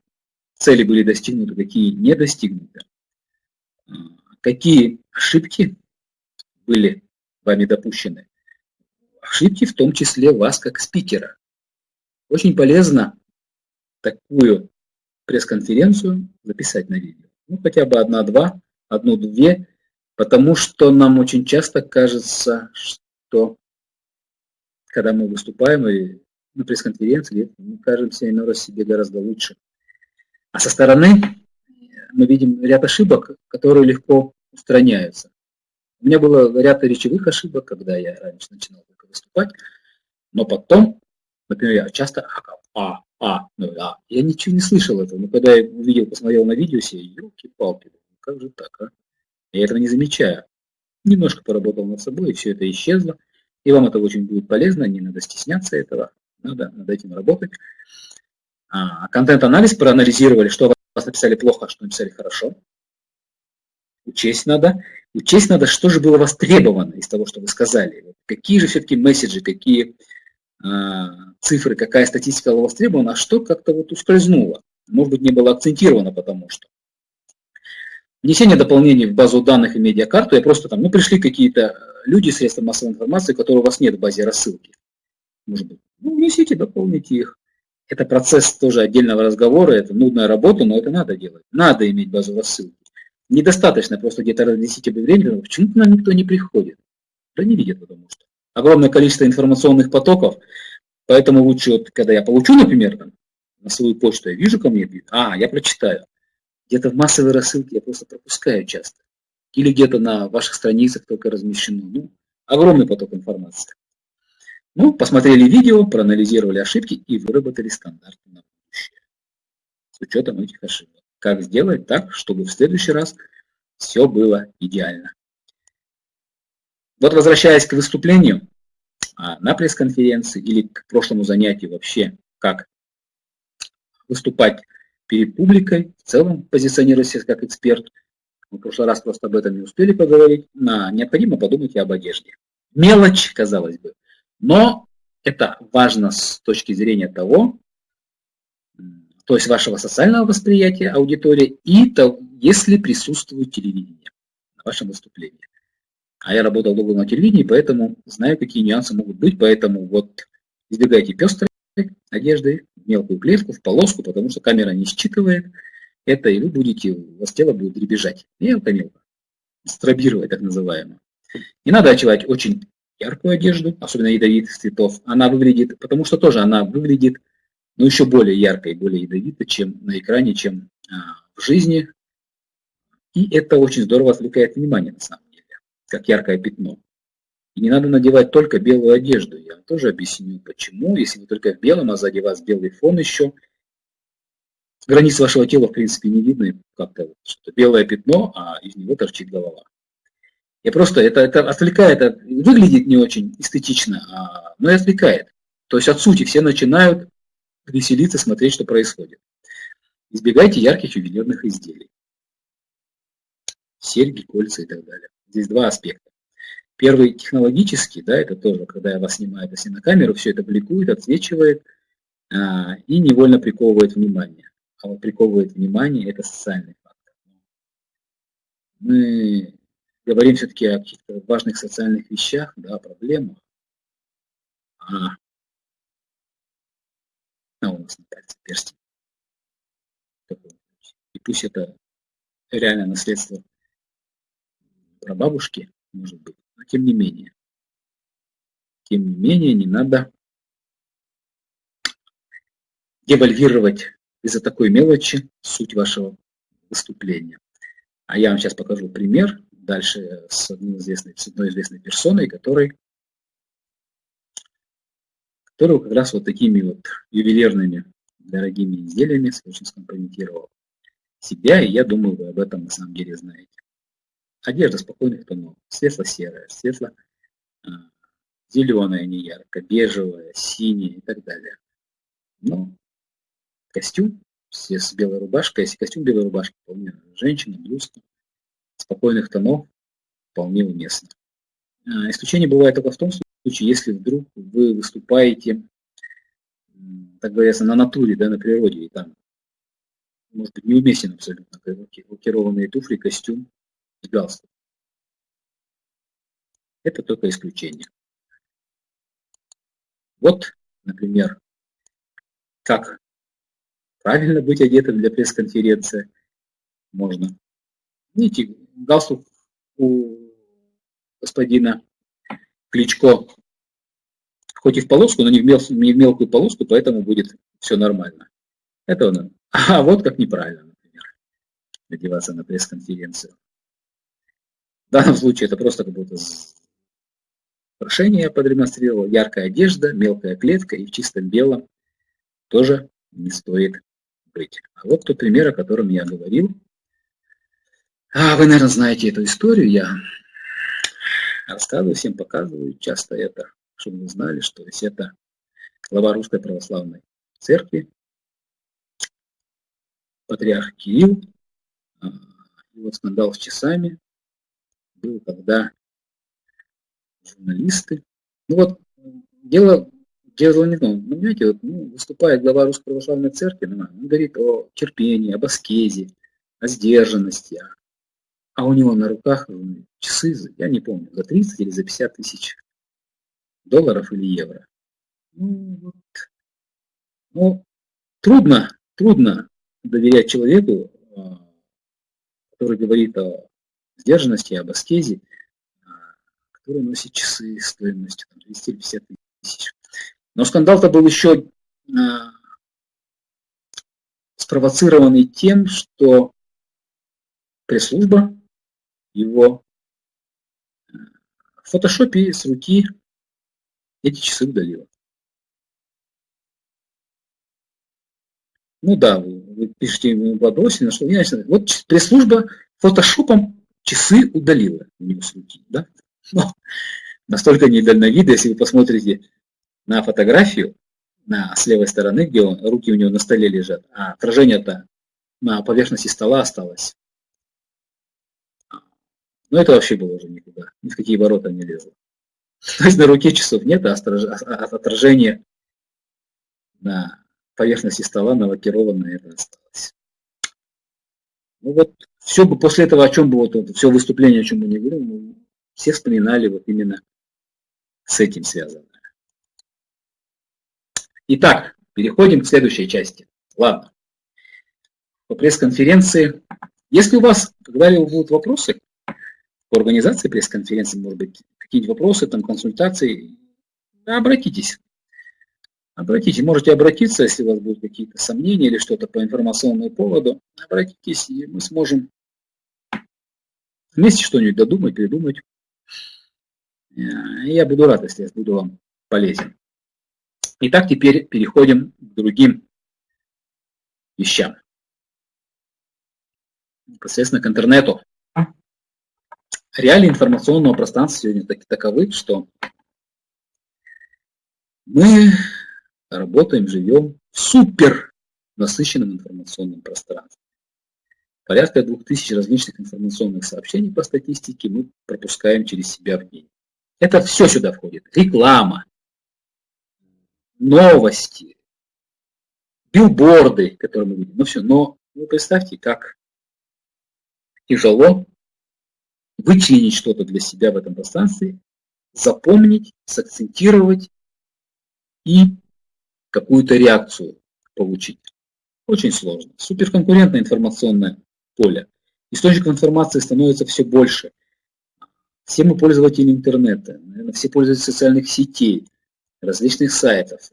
цели были достигнуты, какие не достигнуты? А, какие ошибки были вами допущены. Ошибки в том числе вас как спикера. Очень полезно такую пресс-конференцию записать на видео. Ну, хотя бы одна-два, одну-две, потому что нам очень часто кажется, что когда мы выступаем и на пресс-конференции, мы кажемся иной раз себе гораздо лучше. А со стороны мы видим ряд ошибок, которые легко устраняются. У меня было ряд речевых ошибок, когда я раньше начинал только выступать, но потом, например, я часто а, а, ну, а, я ничего не слышал этого, но когда я увидел, посмотрел на видео, все, елки-палки, как же так, а? Я этого не замечаю. Немножко поработал над собой, и все это исчезло. И вам это очень будет полезно, не надо стесняться этого, надо над этим работать. А, контент-анализ проанализировали, что вас написали плохо, а что написали хорошо. Учесть надо. Учесть надо, что же было востребовано из того, что вы сказали. Какие же все-таки месседжи, какие цифры, какая статистика была востребована, а что как-то вот ускользнуло. Может быть, не было акцентировано, потому что. Внесение дополнений в базу данных и медиакарту, я просто там, ну, пришли какие-то люди, средства массовой информации, которые у вас нет в базе рассылки. Может быть, ну, внесите, дополните их. Это процесс тоже отдельного разговора, это нудная работа, но это надо делать. Надо иметь базу рассылки. Недостаточно просто где-то разместить объявление, почему к нам никто не приходит. Да не видят, потому что. Огромное количество информационных потоков, поэтому лучше, вот, когда я получу, например, там, на свою почту, я вижу ко мне, а, я прочитаю. Где-то в массовой рассылке я просто пропускаю часто. Или где-то на ваших страницах только размещено. Ну, огромный поток информации. Ну, посмотрели видео, проанализировали ошибки и выработали стандарты на будущее. С учетом этих ошибок. Как сделать так, чтобы в следующий раз все было идеально. Вот возвращаясь к выступлению а, на пресс-конференции или к прошлому занятию вообще, как выступать перед публикой, в целом позиционировать как эксперт. Мы в прошлый раз просто об этом не успели поговорить. На, необходимо подумать и об одежде. Мелочь, казалось бы. Но это важно с точки зрения того, то есть вашего социального восприятия аудитории и то, если присутствует телевидение на вашем выступлении. А я работал долго на телевидении, поэтому знаю, какие нюансы могут быть, поэтому вот избегайте пестрой одежды, мелкую клетку, в полоску, потому что камера не считывает это, и вы будете, у вас тело будет дребезжать. Мелко-мелко. Стробировать, так называемое. Не надо одевать очень яркую одежду, особенно ядовитых цветов. Она выглядит, потому что тоже она выглядит, ну, еще более яркой, более ядовитой, чем на экране, чем а, в жизни. И это очень здорово отвлекает внимание, на самом деле, как яркое пятно. И не надо надевать только белую одежду. Я вам тоже объясню, почему. Если вы только в белом, а сзади вас белый фон еще, границ вашего тела, в принципе, не видно. Как-то что-то белое пятно, а из него торчит голова. Я просто, это, это отвлекает, это выглядит не очень эстетично, а, но и отвлекает. То есть от сути все начинают веселиться, смотреть, что происходит. Избегайте ярких ювелирных изделий. Серьги, кольца и так далее. Здесь два аспекта. Первый технологический, да, это тоже, когда я вас снимаю, если на камеру, все это бликует, отсвечивает а, и невольно приковывает внимание. А вот приковывает внимание – это социальный фактор. Мы говорим все-таки о каких-то важных социальных вещах, да, о проблемах. А, а у нас на пальце перстень. И пусть это реальное наследство прабабушки, может быть, но тем не менее. Тем не менее, не надо девальвировать из-за такой мелочи суть вашего выступления. А я вам сейчас покажу пример дальше с, одной известной, с одной известной персоной, который, которую как раз вот такими вот ювелирными дорогими изделиями очень скомпрометировал себя, и я думаю, вы об этом на самом деле знаете. Одежда спокойных тонов, светло-серая, светло-зеленая, не ярко, бежевая, синяя и так далее. Но костюм все с белой рубашкой, если костюм белой рубашки, вполне женщина, блузка, спокойных тонов, вполне уместно. А, исключение бывает только в том случае, если вдруг вы выступаете, так говорится, на натуре, да, на природе, и там, может быть, неуместен абсолютно лакированные туфли, костюм, галстуком. Это только исключение. Вот, например, как правильно быть одетым для пресс-конференции можно. Видите, галстук у господина Кличко хоть и в полоску, но не в, мел, не в мелкую полоску, поэтому будет все нормально. Это он. А вот как неправильно, например, одеваться на пресс-конференцию. В данном случае это просто как будто украшение я продемонстрировал, яркая одежда, мелкая клетка и в чистом белом тоже не стоит быть. А вот тот пример, о котором я говорил. А, вы, наверное, знаете эту историю, я рассказываю, всем показываю. Часто это, чтобы вы знали, что есть это глава Русской Православной Церкви, патриарх Кирилл, а, вот скандал с часами, был, когда журналисты... Ну вот, дело, дело не в том, ну, понимаете, вот, ну, выступает глава Русской Православной Церкви, ну, он говорит о терпении, об аскезе, о сдержанности, а у него на руках ну, часы, я не помню, за 30 или за 50 тысяч долларов или евро. Ну, вот. ну трудно, трудно доверять человеку, а, который говорит о сдержанности, об аскезе, а, который носит часы стоимостью там, 200 или 50 тысяч. Но скандал-то был еще а, спровоцированный тем, что пресс-служба его э, в фотошопе с руки эти часы удалила. Ну да, вы, вы пишете в вопросе, что я Вот пресс-служба фотошопом часы удалила него с руки. Да? Но настолько недальновидно, если вы посмотрите на фотографию, на, с левой стороны, где он, руки у него на столе лежат, а отражение-то на поверхности стола осталось. Но это вообще было уже никуда, ни в какие ворота не лезло. То есть на руке часов нет, а, а отражение на поверхности стола на лакированное это осталось. Ну вот, все бы после этого, о чем бы вот все выступление, о чем мы не говорили, мы все вспоминали вот именно с этим связано. Итак, переходим к следующей части. Ладно. По пресс-конференции. Если у вас когда-либо будут вопросы по организации пресс-конференции, может быть, какие-нибудь вопросы, там, консультации, обратитесь. Обратитесь, можете обратиться, если у вас будут какие-то сомнения или что-то по информационному поводу. Обратитесь, и мы сможем вместе что-нибудь додумать, придумать. Э, я буду рад, если я буду вам полезен. Итак, теперь переходим к другим вещам. Непосредственно к интернету. Реалии информационного пространства сегодня так, таковы, что мы работаем, живем в супер насыщенном информационном пространстве. Порядка 2000 различных информационных сообщений по статистике мы пропускаем через себя в день. Это все сюда входит. Реклама, новости, билборды, которые мы видим, ну все. Но вы представьте, как тяжело вычленить что-то для себя в этом пространстве, запомнить, сакцентировать и какую-то реакцию получить. Очень сложно. Суперконкурентное информационное поле. Источников информации становится все больше. Все мы пользователи интернета, наверное, все пользователи социальных сетей различных сайтов.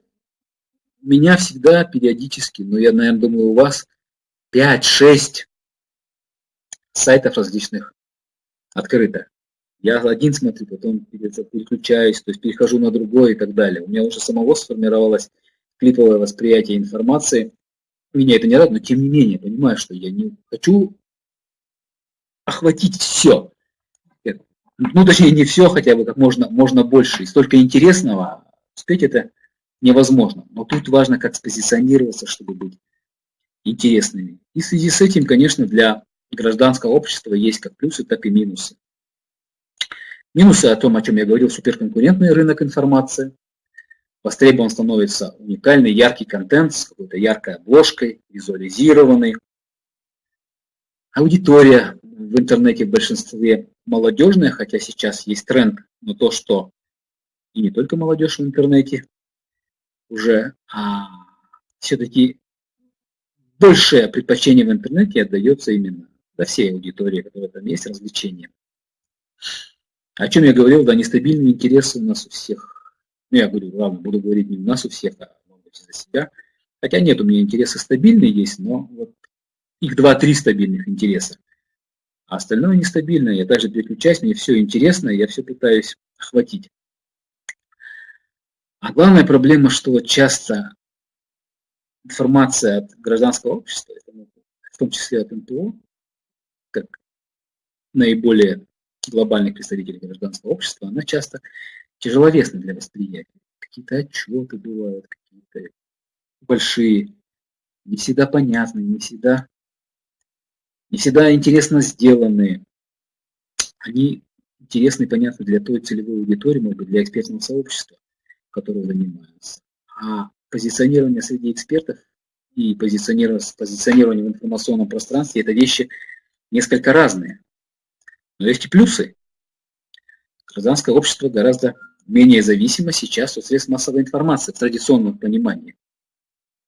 Меня всегда периодически, но я, наверное, думаю, у вас 5-6 сайтов различных открыто. Я один смотрю, потом переключаюсь, то есть перехожу на другой и так далее. У меня уже самого сформировалось клиповое восприятие информации. Меня это не радует, но тем не менее, понимаю, что я не хочу охватить все. Ну, точнее, не все, хотя бы как можно, можно больше. И столько интересного, успеть это невозможно. Но тут важно, как спозиционироваться, чтобы быть интересными. И в связи с этим, конечно, для гражданского общества есть как плюсы, так и минусы. Минусы о том, о чем я говорил, суперконкурентный рынок информации. Востребован становится уникальный, яркий контент с какой-то яркой обложкой, визуализированный. Аудитория в интернете в большинстве молодежная, хотя сейчас есть тренд на то, что и не только молодежь в интернете уже, а все-таки большее предпочтение в интернете отдается именно до всей аудитории, которая там есть, развлечения. О чем я говорил, да, нестабильные интересы у нас у всех. Ну, я говорю, ладно, буду говорить не у нас у всех, а может быть за себя. Хотя нет, у меня интересы стабильные есть, но вот их два-три стабильных интереса. А остальное нестабильное. Я даже переключаюсь, мне все интересно, я все пытаюсь охватить. А главная проблема, что часто информация от гражданского общества, в том числе от НПО, как наиболее глобальных представителей гражданского общества, она часто тяжеловесна для восприятия. Какие-то отчеты бывают, какие-то большие, не всегда понятные, не всегда, не всегда интересно сделанные. Они интересны и понятны для той целевой аудитории, может быть, для экспертного сообщества которые занимаются. А позиционирование среди экспертов и позиционирование, позиционирование в информационном пространстве – это вещи несколько разные. Но есть и плюсы. Гражданское общество гораздо менее зависимо сейчас от средств массовой информации в традиционном понимании.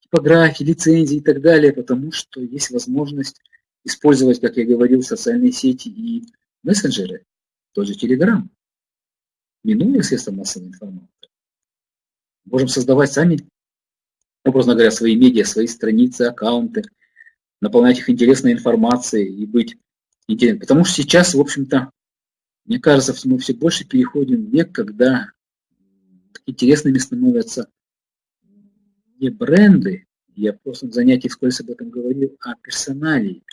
Типографии, лицензии и так далее, потому что есть возможность использовать, как я говорил, социальные сети и мессенджеры, тот же Telegram, минуя средства массовой информации. Можем создавать сами, образно говоря, свои медиа, свои страницы, аккаунты, наполнять их интересной информацией и быть интересным. Потому что сейчас, в общем-то, мне кажется, мы все больше переходим в век, когда интересными становятся не бренды, я в прошлом занятии вскользь об этом говорил, а персоналии,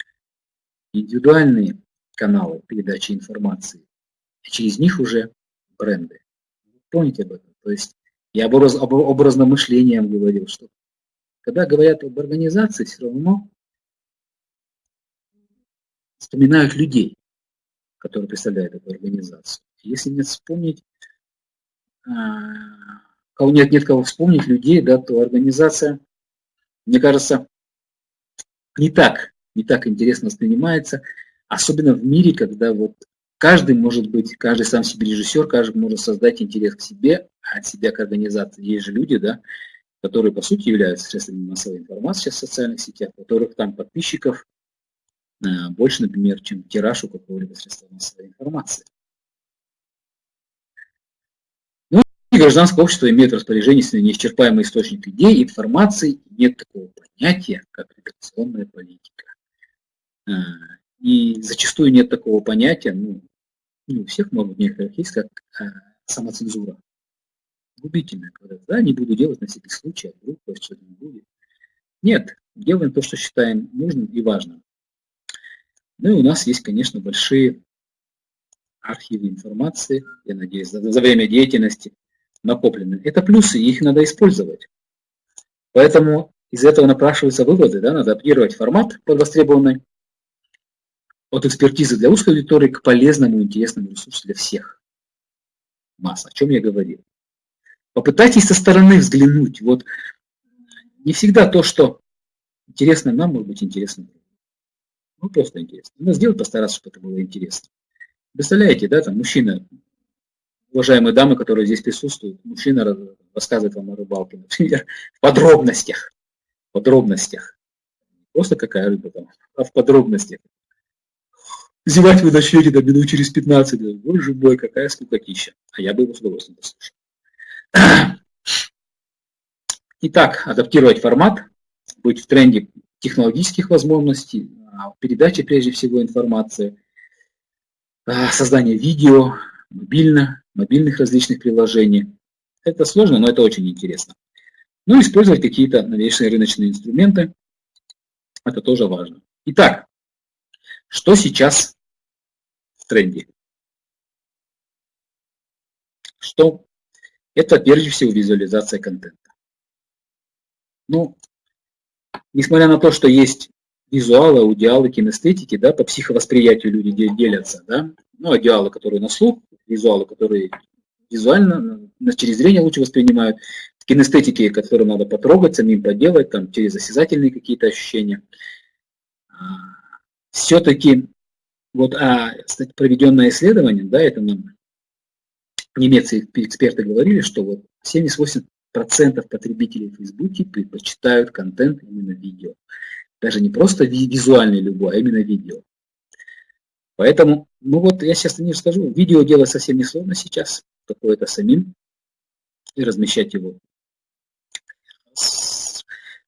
индивидуальные каналы передачи информации. И через них уже бренды. Помните об этом? То есть я об, образ, об образном мышлении говорил, что когда говорят об организации, все равно вспоминают людей, которые представляют эту организацию. Если не вспомнить, а, кого нет, нет кого вспомнить, людей, да, то организация, мне кажется, не так, не так интересно воспринимается, особенно в мире, когда вот каждый может быть, каждый сам себе режиссер, каждый может создать интерес к себе, а от себя к организации. Есть же люди, да, которые по сути являются средствами массовой информации в социальных сетях, у которых там подписчиков больше, например, чем тираж у какого-либо средства массовой информации. Ну, и гражданское общество имеет в распоряжении неисчерпаемый источник идей, информации, нет такого понятия, как редакционная политика. Э, и зачастую нет такого понятия, ну, не у всех, может некоторых есть, как э, самоцензура. Губительная, когда, да, не буду делать на всякий случай, а вдруг что-то не будет. Нет, делаем то, что считаем нужным и важным. Ну и у нас есть, конечно, большие архивы информации, я надеюсь, за, за время деятельности накоплены. Это плюсы, их надо использовать. Поэтому из этого напрашиваются выводы, да, надо адаптировать формат под востребованный от экспертизы для узкой аудитории к полезному и интересному ресурсу для всех. Масса, о чем я говорил. Попытайтесь со стороны взглянуть. Вот не всегда то, что интересно нам, может быть интересно Ну, просто интересно. Надо сделать, постараться, чтобы это было интересно. Представляете, да, там мужчина, уважаемые дамы, которые здесь присутствуют, мужчина рассказывает вам о рыбалке, например, в подробностях. В подробностях. просто какая рыба там, а в подробностях. Зевать вы начнете до минут через 15. Боже мой, какая скукотища. А я бы его с удовольствием послушал. Итак, адаптировать формат, быть в тренде технологических возможностей, передачи прежде всего информации, а, создание видео, мобильно, мобильных различных приложений. Это сложно, но это очень интересно. Ну, использовать какие-то новейшие рыночные инструменты. Это тоже важно. Итак, что сейчас в тренде? Что? Это прежде всего визуализация контента. Ну, несмотря на то, что есть визуалы, аудиалы, кинестетики, да, по психовосприятию люди делятся, да, ну, аудиалы, которые на слух, визуалы, которые визуально, через зрение лучше воспринимают, кинестетики, которые надо потрогать, самим поделать, там, через осязательные какие-то ощущения. А, все-таки вот а, кстати, проведенное исследование, да, это нам немецкие эксперты говорили, что вот 78% потребителей в Фейсбуке предпочитают контент именно видео. Даже не просто визуальный любой, а именно видео. Поэтому, ну вот я сейчас не расскажу, видео делать совсем не сложно сейчас, какое-то самим, и размещать его.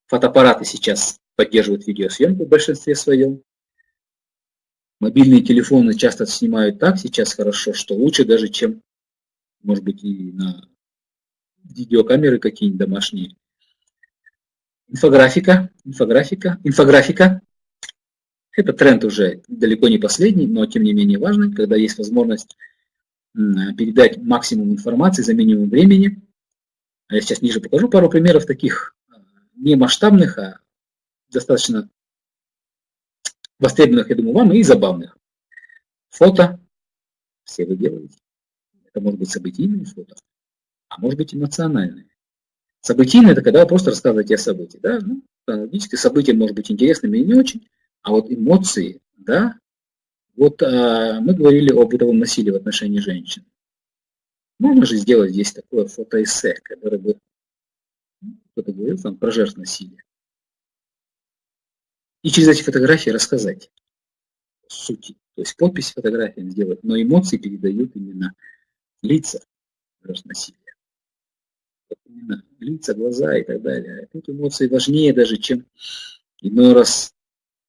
Фотоаппараты сейчас поддерживают видеосъемку в большинстве своем. Мобильные телефоны часто снимают так сейчас хорошо, что лучше даже, чем, может быть, и на видеокамеры какие-нибудь домашние. Инфографика, инфографика, инфографика. Это тренд уже далеко не последний, но тем не менее важный, когда есть возможность передать максимум информации за минимум времени. А я сейчас ниже покажу пару примеров таких не масштабных, а достаточно востребованных, я думаю, вам, и забавных. Фото все вы делаете. Это может быть событийные фото, а может быть эмоциональные. Событийные – это когда вы просто рассказываете о событии. Да? Ну, логическое событие может быть интересным или не очень, а вот эмоции, да, вот а, мы говорили о бытовом насилии в отношении женщин. Можно же сделать здесь такое фотоэссе, которое бы, ну, кто-то говорил там про жертв насилия и через эти фотографии рассказать сути. То есть подпись фотографиям сделать, но эмоции передают именно лица насилия. Лица, глаза и так далее. Тут эмоции важнее даже, чем иной раз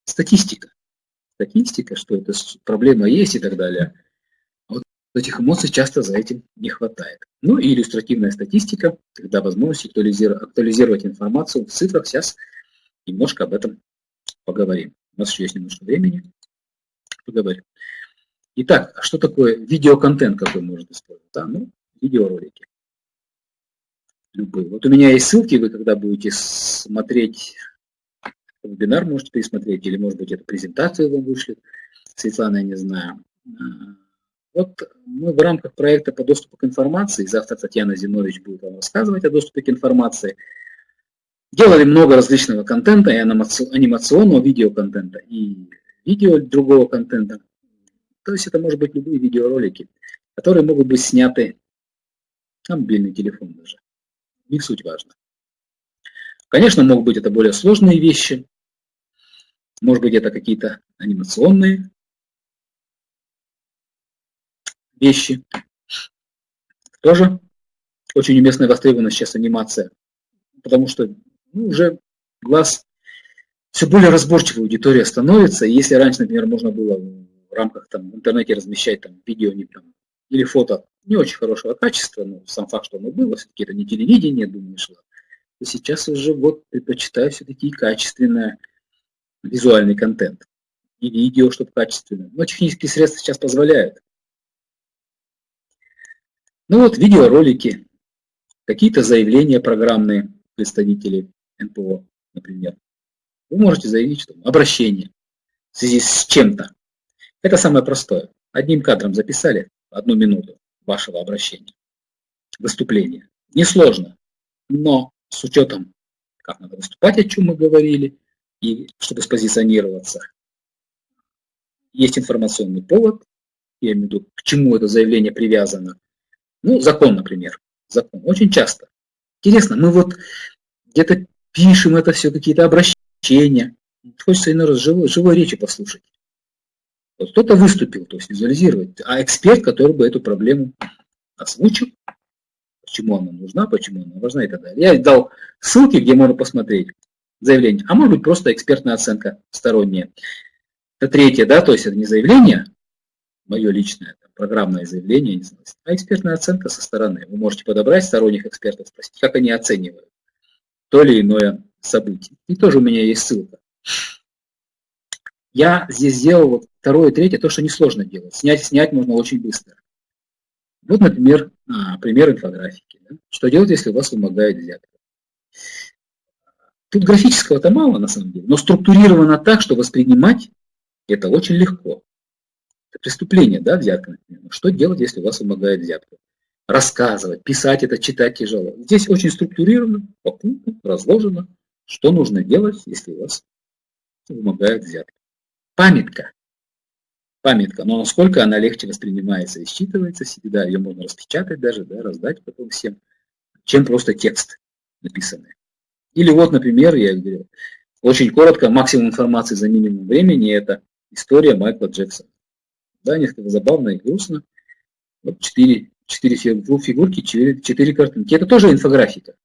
статистика. Статистика, что это проблема есть и так далее. Вот этих эмоций часто за этим не хватает. Ну и иллюстративная статистика, когда возможность актуализировать, актуализировать информацию в цифрах. Сейчас немножко об этом поговорим. У нас еще есть немножко времени. Поговорим. Итак, а что такое видеоконтент, какой можно использовать? Да, ну, видеоролики. Любые. Вот у меня есть ссылки, вы когда будете смотреть вебинар, можете пересмотреть, или, может быть, эту презентацию вам вышлет. Светлана, я не знаю. А, вот мы в рамках проекта по доступу к информации, завтра Татьяна Зинович будет вам рассказывать о доступе к информации, делали много различного контента, и анимационного видеоконтента, и видео другого контента. То есть это может быть любые видеоролики, которые могут быть сняты на мобильный телефон даже. Не суть важно. Конечно, могут быть это более сложные вещи. Может быть, это какие-то анимационные вещи. Тоже очень уместная востребована сейчас анимация, потому что ну, уже глаз все более разборчивой аудитория становится. И если раньше, например, можно было в рамках там, в интернете размещать там, видео не, там, или фото не очень хорошего качества, но сам факт, что оно было, все-таки это не телевидение, думаю, шло, то сейчас уже вот предпочитаю все-таки качественный визуальный контент. И видео, чтобы качественно. Но технические средства сейчас позволяют. Ну вот видеоролики, какие-то заявления программные представители НПО, например. Вы можете заявить, что обращение в связи с чем-то. Это самое простое. Одним кадром записали одну минуту вашего обращения, выступления. Несложно, но с учетом, как надо выступать, о чем мы говорили, и чтобы спозиционироваться, есть информационный повод, я имею в виду, к чему это заявление привязано, ну, закон, например. Закон. Очень часто. Интересно, мы вот где-то пишем это все, какие-то обращения. Хочется иной раз живой, живой речи послушать. Вот кто-то выступил, то есть визуализировать, а эксперт, который бы эту проблему озвучил, почему она нужна, почему она важна и так далее. Я дал ссылки, где можно посмотреть заявление, а может быть просто экспертная оценка сторонняя. Это третье, да, то есть это не заявление, мое личное, программное заявление, а экспертная оценка со стороны. Вы можете подобрать сторонних экспертов, спросить, как они оценивают то или иное событие. И тоже у меня есть ссылка. Я здесь сделал вот второе, третье, то, что несложно делать. Снять, снять можно очень быстро. Вот, например, а, пример инфографики. Что делать, если у вас вымогает взятка? Тут графического-то мало, на самом деле, но структурировано так, что воспринимать это очень легко. Это преступление, да, взятка, например. Что делать, если у вас вымогает взятку? Рассказывать, писать это, читать тяжело. Здесь очень структурировано, по пунктам, разложено, что нужно делать, если у вас вымогает взятку. Памятка. Памятка, но насколько она легче воспринимается и считывается себе, да, ее можно распечатать даже, да, раздать потом всем, чем просто текст написанный. Или вот, например, я говорю, очень коротко, максимум информации за минимум времени – это история Майкла Джексона. Да, несколько забавно и грустно. Вот четыре, четыре фигурки, четыре, четыре картинки. Это тоже инфографика.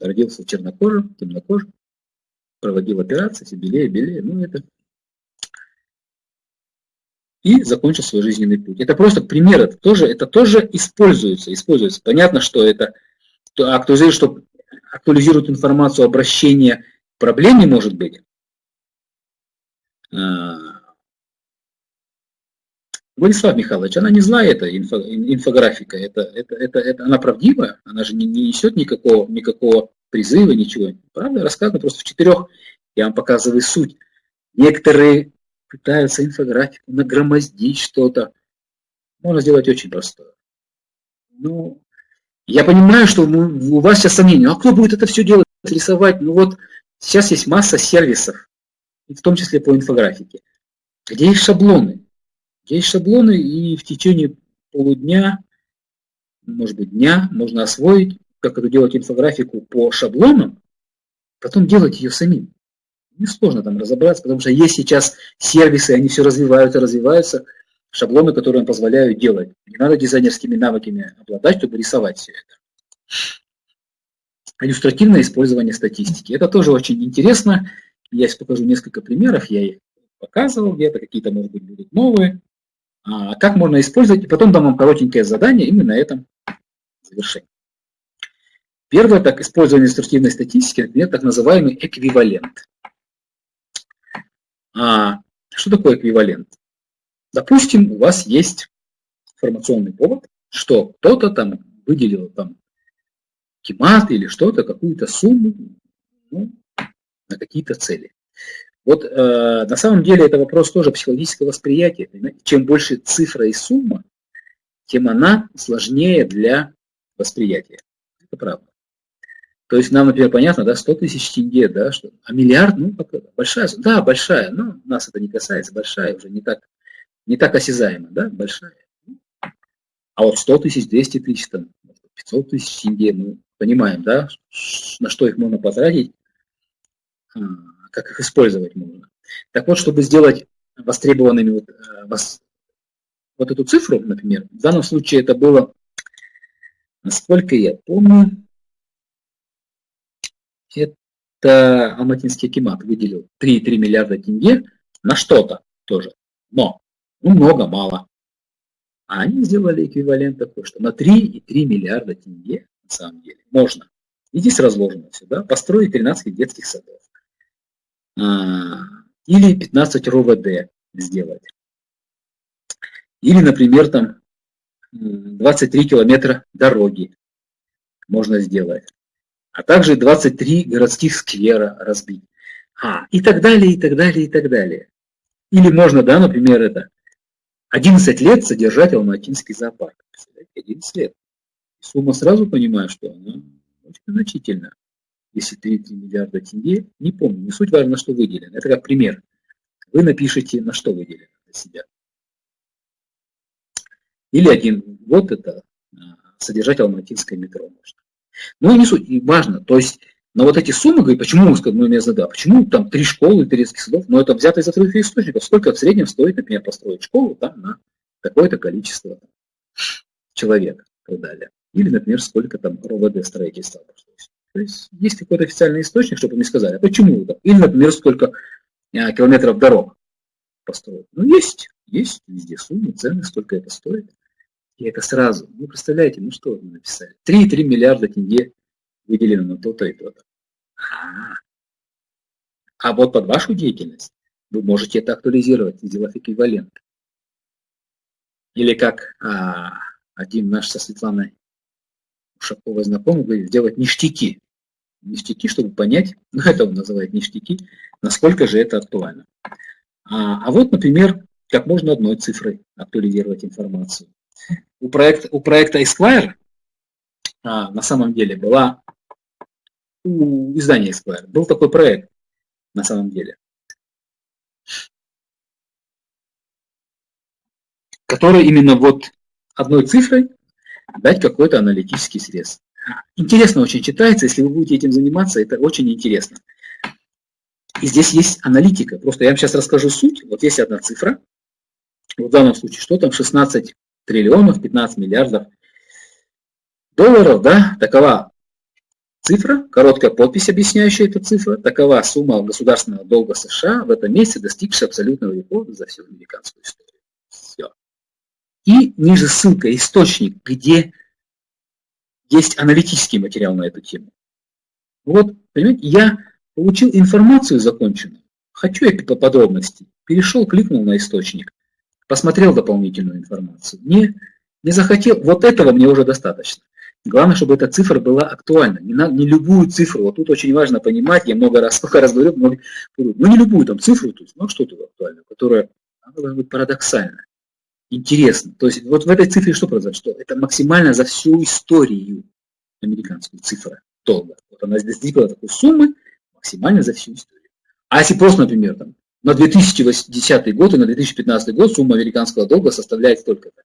Родился чернокожим, темнокожим, проводил операции, все белее, белее. Ну, это и закончил свой жизненный путь. Это просто пример, это тоже, это тоже используется, используется. Понятно, что это актуализирует, что актуализирует информацию обращения к проблеме, может быть, а, Владислав Михайлович, она не злая, эта инфо, инфографика, это, это, это, это, она правдивая, она же не, не несет никакого, никакого призыва, ничего. Правда, рассказано просто в четырех, я вам показываю суть. Некоторые пытаются инфографику нагромоздить что-то. Можно сделать очень простое. Ну, я понимаю, что у вас сейчас сомнения, а кто будет это все делать, рисовать? Ну вот, сейчас есть масса сервисов, в том числе по инфографике, где есть шаблоны. Есть шаблоны, и в течение полудня, может быть, дня можно освоить, как это делать инфографику по шаблонам, потом делать ее самим. Несложно там разобраться, потому что есть сейчас сервисы, они все развиваются, развиваются, шаблоны, которые вам позволяют делать. Не надо дизайнерскими навыками обладать, чтобы рисовать все это. Иллюстративное использование статистики. Это тоже очень интересно. Я сейчас покажу несколько примеров, я их показывал где-то, какие-то, может быть, будут новые. А, как можно использовать, и потом дам вам коротенькое задание, и мы на этом завершим. Первое, так, использование инструктивной статистики, например, так называемый эквивалент. А, что такое эквивалент? Допустим, у вас есть информационный повод, что кто-то там выделил там кемат или что-то, какую-то сумму ну, на какие-то цели. Вот э, на самом деле это вопрос тоже психологического восприятия. Чем больше цифра и сумма, тем она сложнее для восприятия. Это правда. То есть нам, например, понятно, да, 100 тысяч тенге, да, что, а миллиард, ну, большая, да, большая, но нас это не касается, большая уже не так, не так осязаема, да, большая. А вот 100 тысяч, 200 тысяч, там, 500 тысяч тенге, мы понимаем, да, на что их можно потратить, а, как их использовать можно. Так вот, чтобы сделать востребованными вот, э, вот эту цифру, например, в данном случае это было, насколько я помню, это Алматинский Акимат выделил 3,3 миллиарда тенге на что-то тоже. Но, ну много, мало. А они сделали эквивалент такой, что на 3,3 миллиарда тенге, на самом деле, можно. И здесь разложено все, да, построить 13 детских садов. А, или 15 РОВД сделать. Или, например, там 23 километра дороги можно сделать а также 23 городских сквера разбить. А, и так далее, и так далее, и так далее. Или можно, да, например, это 11 лет содержать Алматинский зоопарк. 11 лет. Сумма сразу понимаю, что она очень значительна. Если 3, 3 миллиарда тенге, не помню, не суть важно, что выделено. Это как пример. Вы напишите, на что выделено для себя. Или один, вот это, а, содержать Алматинское метро можно. Ну и не суть, и важно. То есть, но вот эти суммы, говорит, почему, мы меня задали, почему там три школы турецких садов, но это взято из открытых источников. Сколько в среднем стоит, например, построить школу там на такое-то количество человек и так далее. Или, например, сколько там РОВД строительства обошлось. То есть есть какой-то официальный источник, чтобы мне сказали, а почему это? Или, например, сколько а, километров дорог построить. Ну, есть, есть везде суммы, цены, сколько это стоит. И это сразу. Вы представляете, ну что вы написали? 3,3 миллиарда тенге выделено на то-то и то-то. А, а вот под вашу деятельность вы можете это актуализировать, сделав эквивалент. Или как а, один наш со Светланой Ушаковой знакомый говорит, сделать ништяки. Ништяки, чтобы понять, [laughs] ну это он называет ништяки, насколько же это актуально. А, а вот, например, как можно одной цифрой актуализировать информацию у, проект, у проекта Esquire а, на самом деле была у издания Esquire был такой проект на самом деле, который именно вот одной цифрой дать какой-то аналитический срез. Интересно очень читается, если вы будете этим заниматься, это очень интересно. И здесь есть аналитика. Просто я вам сейчас расскажу суть. Вот есть одна цифра. В данном случае, что там 16 триллионов, 15 миллиардов долларов, да, такова цифра, короткая подпись, объясняющая эту цифру, такова сумма государственного долга США в этом месяце, достигшая абсолютного рекорда за всю американскую историю. Все. И ниже ссылка, источник, где есть аналитический материал на эту тему. Вот, понимаете, я получил информацию законченную, хочу я подробностей, перешел, кликнул на источник, посмотрел дополнительную информацию. Не, не захотел, вот этого мне уже достаточно. Главное, чтобы эта цифра была актуальна. Не, на, не любую цифру, вот тут очень важно понимать, я много раз, [laughs] сколько раз говорю, много, ну не любую там цифру, то есть, ну что-то актуальное, которая должна быть парадоксальна, интересно. То есть вот в этой цифре что произошло? Это максимально за всю историю американскую цифра долга. Вот она достигла такой суммы максимально за всю историю. А если просто, например, там, на 2010 год и на 2015 год сумма американского долга составляет столько-то.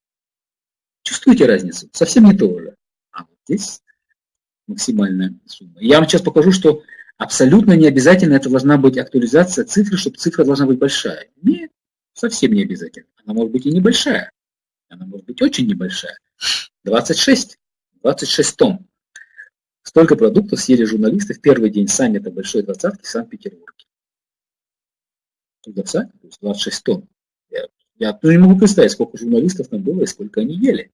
Чувствуете разницу? Совсем не то же. А вот здесь максимальная сумма. Я вам сейчас покажу, что абсолютно не обязательно это должна быть актуализация цифры, чтобы цифра должна быть большая. Нет, совсем не обязательно. Она может быть и небольшая. Она может быть очень небольшая. 26. 26 тонн. Столько продуктов съели журналисты в первый день саммита Большой Двадцатки в Санкт-Петербурге. Парадоксально, то есть 26 тонн. Я, я ну, не могу представить, сколько журналистов там было и сколько они ели.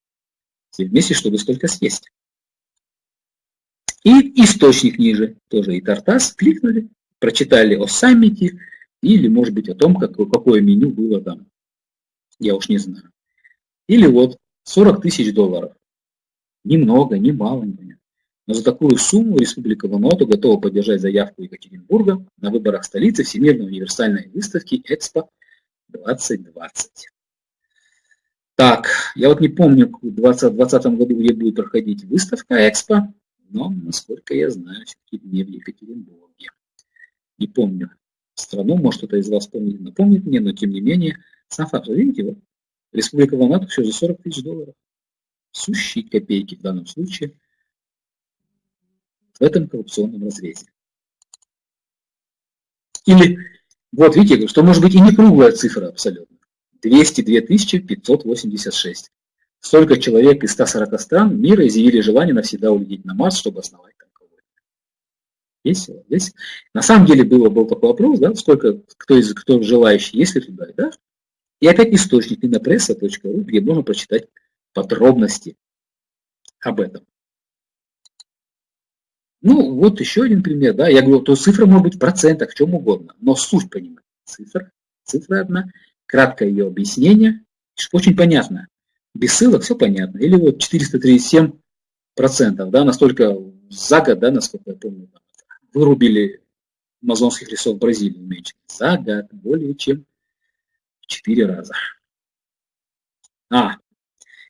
Все вместе, чтобы столько съесть. И источник ниже, тоже и Тартас, кликнули, прочитали о саммите или, может быть, о том, как, какое меню было там. Я уж не знаю. Или вот 40 тысяч долларов. Ни много, ни мало. Но за такую сумму Республика Вануату готова поддержать заявку Екатеринбурга на выборах столицы Всемирной универсальной выставки Экспо 2020. Так, я вот не помню, в 2020 году где будет проходить выставка Экспо, но, насколько я знаю, все-таки не в Екатеринбурге. Не помню страну, может кто-то из вас помнит, напомнит мне, но тем не менее, сам факт, видите, вот, Республика Вануату все за 40 тысяч долларов. Сущие копейки в данном случае – в этом коррупционном разрезе. Или, вот видите, что может быть и не круглая цифра абсолютно. 202 586. Столько человек из 140 стран мира изъявили желание навсегда улететь на Марс, чтобы основать там колонию. Весело, весело. На самом деле было, был такой вопрос, да, сколько, кто из кто желающий, есть ли туда, да? И опять источник инопресса.ру, где можно прочитать подробности об этом. Ну, вот еще один пример, да, я говорю, то цифра может быть в процентах, в чем угодно, но суть понимать. Цифра, цифра одна, краткое ее объяснение, очень понятно. Без ссылок все понятно. Или вот 437 процентов, да, настолько за год, да, насколько я помню, вырубили амазонских лесов Бразилии меньше. За год более чем в 4 раза. А,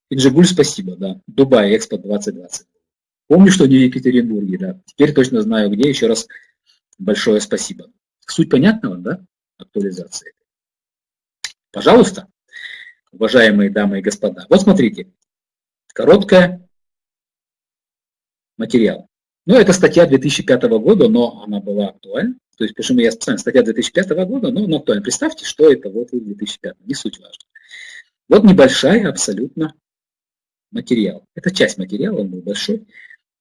Инжигуль, спасибо, да. Дубай, Экспо 2020. Помню, что не в Екатеринбурге, да. Теперь точно знаю, где. Еще раз большое спасибо. Суть понятного, да, актуализации? Пожалуйста, уважаемые дамы и господа. Вот смотрите, короткая материал. Ну, это статья 2005 года, но она была актуальна. То есть, почему я специально статья 2005 года, но она актуальна. Представьте, что это вот в 2005, не суть важно. Вот небольшая абсолютно материал. Это часть материала, он был большой.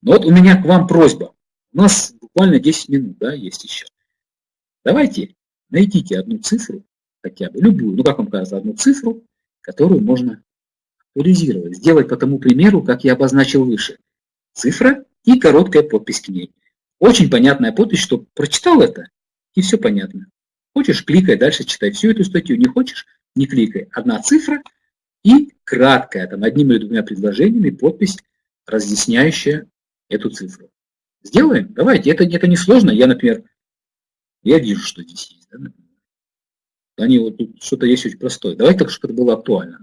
Но вот у меня к вам просьба. У нас буквально 10 минут, да, есть еще. Давайте найдите одну цифру, хотя бы любую, ну как вам кажется, одну цифру, которую можно актуализировать. Сделать по тому примеру, как я обозначил выше. Цифра и короткая подпись к ней. Очень понятная подпись, что прочитал это, и все понятно. Хочешь, кликай дальше, читай всю эту статью. Не хочешь, не кликай. Одна цифра и краткая, там одним или двумя предложениями подпись, разъясняющая эту цифру. Сделаем? Давайте, это, это несложно. Я, например, я вижу, что здесь есть. Да. Они вот тут что-то есть очень простое. Давайте так, чтобы это было актуально,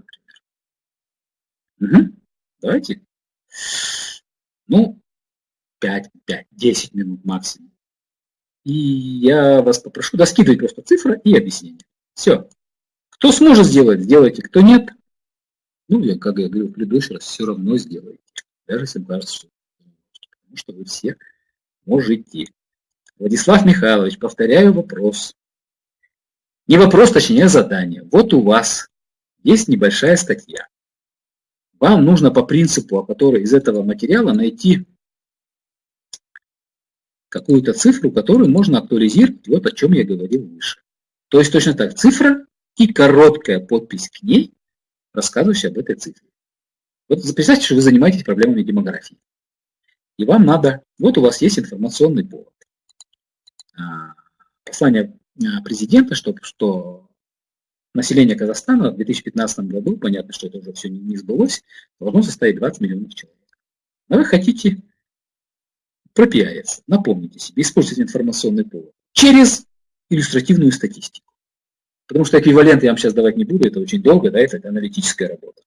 например. Угу. Давайте. Ну, 5, 5, 10 минут максимум. И я вас попрошу, да, скидывать просто цифры и объяснение. Все. Кто сможет сделать, сделайте. Кто нет, ну, я, как я говорил в предыдущий раз, все равно сделайте. Даже если кажется, что потому что вы все можете. Владислав Михайлович, повторяю вопрос. Не вопрос, точнее, а задание. Вот у вас есть небольшая статья. Вам нужно по принципу, о которой из этого материала найти какую-то цифру, которую можно актуализировать, вот о чем я говорил выше. То есть точно так, цифра и короткая подпись к ней, рассказывающая об этой цифре. Вот представьте, что вы занимаетесь проблемами демографии. И вам надо, вот у вас есть информационный повод. А, послание а, президента, что, что население Казахстана в 2015 году, понятно, что это уже все не, сбылось, должно составить 20 миллионов человек. Но вы хотите пропиариться, напомните себе, использовать информационный повод через иллюстративную статистику. Потому что эквивалент я вам сейчас давать не буду, это очень долго, да, это аналитическая работа.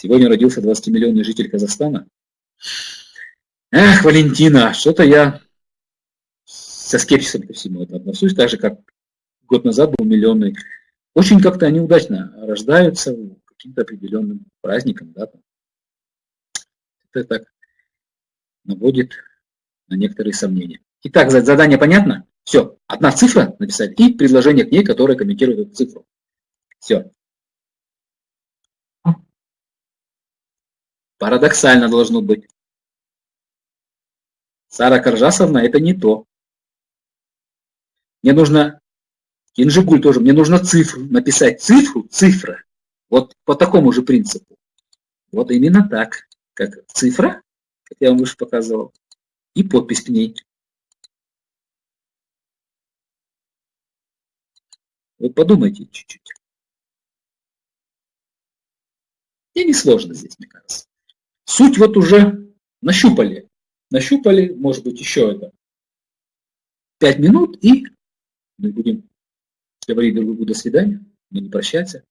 Сегодня родился 20-миллионный житель Казахстана. Эх, Валентина, что-то я со скепсисом ко всему это отношусь, так же, как год назад был миллионный. Очень как-то они удачно рождаются каким-то определенным праздником, да, это так наводит на некоторые сомнения. Итак, задание понятно? Все, одна цифра написали и предложение к ней, которое комментирует эту цифру. Все. Парадоксально должно быть. Сара Каржасовна – это не то. Мне нужно, Кинжигуль тоже, мне нужно цифру, написать цифру, цифра. Вот по такому же принципу. Вот именно так, как цифра, как я вам выше показывал, и подпись к ней. Вот подумайте чуть-чуть. И не сложно здесь, мне кажется. Суть вот уже нащупали. Нащупали, может быть, еще это 5 минут, и мы будем говорить друг другу до свидания, но не прощаться.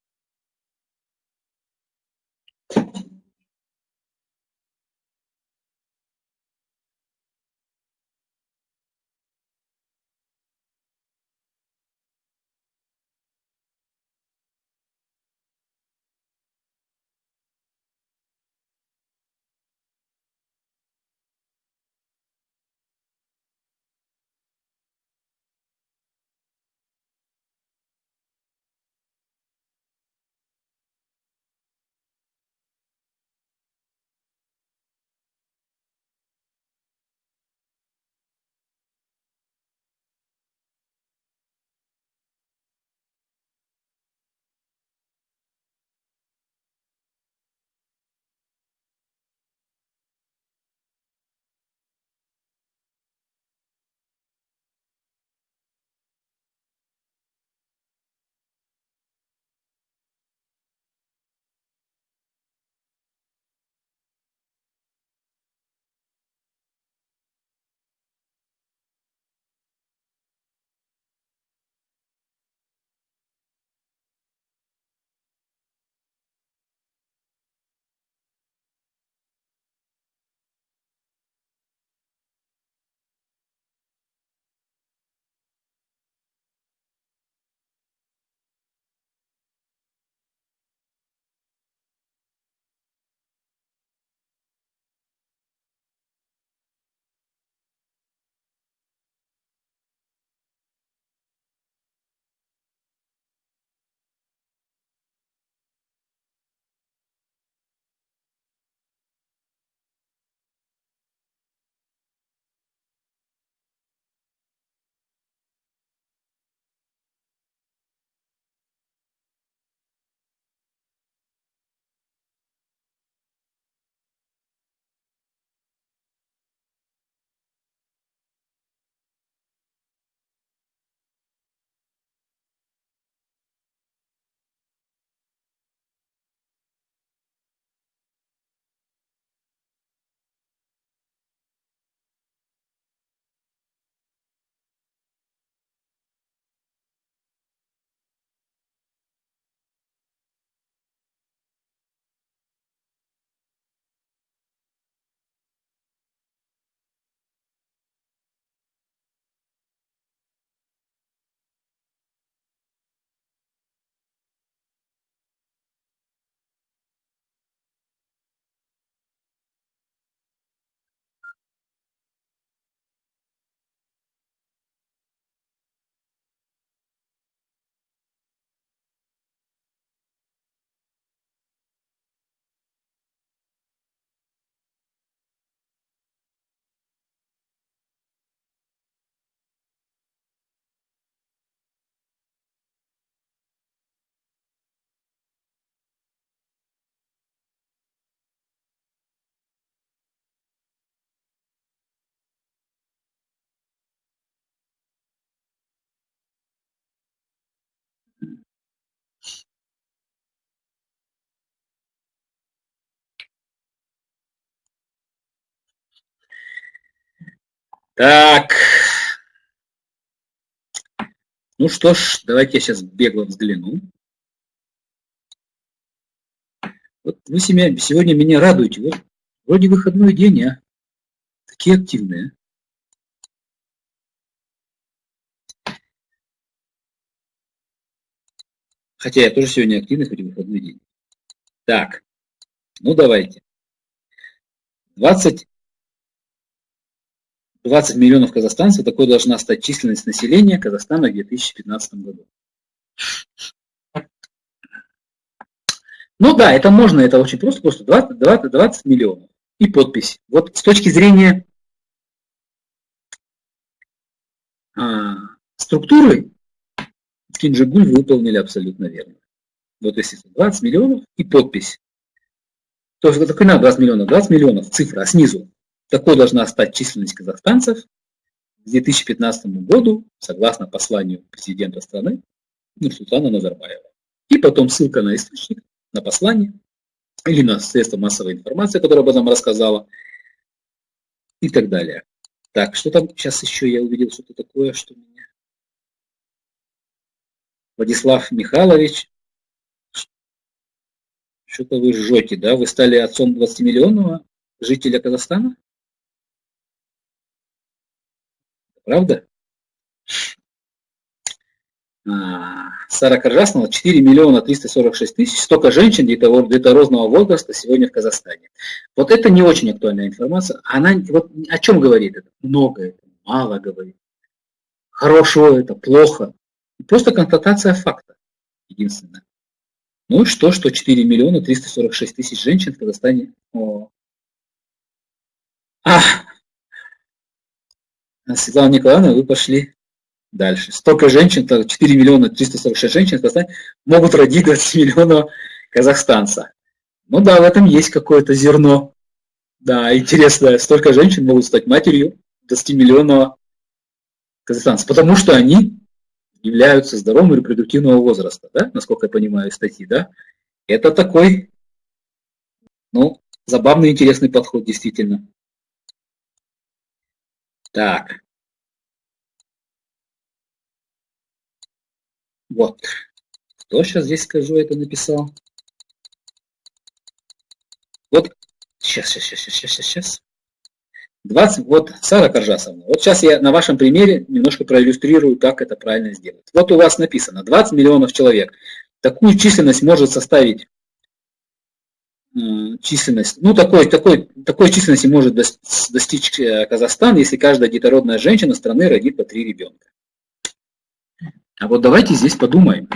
Так. Ну что ж, давайте я сейчас бегло взгляну. Вот вы сегодня меня радуете. Вот вроде выходной день, а такие активные. Хотя я тоже сегодня активный, хоть и выходной день. Так, ну давайте. 20 20 миллионов казахстанцев, такой должна стать численность населения Казахстана в 2015 году. Ну да, это можно, это очень просто, просто 20, 20, 20 миллионов. И подпись. Вот с точки зрения а, структуры Кинджигуль выполнили абсолютно верно. Вот если 20 миллионов и подпись. То есть такой надо 20 миллионов, 20 миллионов, цифра, а снизу. Такой должна стать численность казахстанцев к 2015 году, согласно посланию президента страны Нурсултана Назарбаева. И потом ссылка на источник, на послание, или на средства массовой информации, которая об этом рассказала, и так далее. Так, что там сейчас еще я увидел что-то такое, что меня... Владислав Михайлович, что-то вы жжете, да? Вы стали отцом 20-миллионного жителя Казахстана? Правда? А, Сара Коржаснова, 4 миллиона 346 тысяч, столько женщин детородного возраста сегодня в Казахстане. Вот это не очень актуальная информация. Она вот о чем говорит это? Много это, мало говорит. Хорошо это, плохо. Просто констатация факта. Единственное. Ну и что, что 4 миллиона 346 тысяч женщин в Казахстане. О. А! Светлана Николаевна, вы пошли дальше. Столько женщин, 4 миллиона 346 женщин в Казахстане могут родить 20 миллионов казахстанца. Ну да, в этом есть какое-то зерно. Да, интересно, столько женщин могут стать матерью 20 миллионов казахстанца, потому что они являются здоровым репродуктивного возраста, да, насколько я понимаю статьи, да. Это такой, ну, забавный, интересный подход, действительно. Так. Вот. Кто сейчас здесь скажу, это написал? Вот. Сейчас, сейчас, сейчас, сейчас, сейчас, сейчас. 20, вот, Сара Коржасовна, вот сейчас я на вашем примере немножко проиллюстрирую, как это правильно сделать. Вот у вас написано 20 миллионов человек. Такую численность может составить численность, ну такой, такой, такой численности может достичь э, Казахстан, если каждая детородная женщина страны родит по три ребенка. А вот давайте здесь подумаем.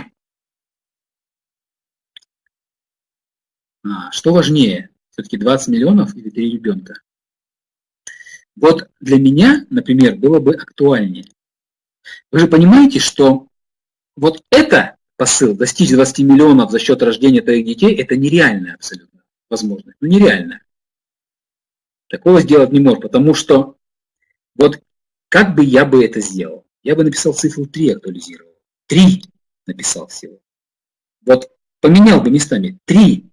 А, что важнее, все-таки 20 миллионов или 3 ребенка? Вот для меня, например, было бы актуальнее. Вы же понимаете, что вот это посыл, достичь 20 миллионов за счет рождения твоих детей, это нереально абсолютно возможно. Ну нереально. Такого сделать не может, потому что вот как бы я бы это сделал? Я бы написал цифру 3 актуализировал. Три написал всего. Вот поменял бы местами. Три.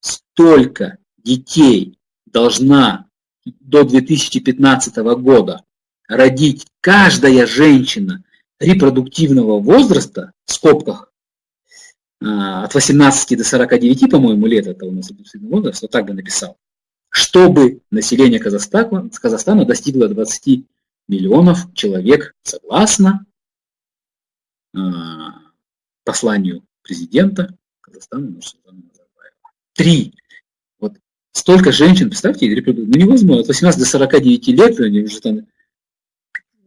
Столько детей должна до 2015 года родить каждая женщина репродуктивного возраста, в скобках, от 18 до 49, по-моему, лет, это у нас возраст, вот так бы написал, чтобы население Казахстана, Казахстана достигло 20 миллионов человек согласно а, посланию президента Казахстана Нурсултана Назарбаева. Три. Вот столько женщин, представьте, ну невозможно, от 18 до 49 лет они уже там...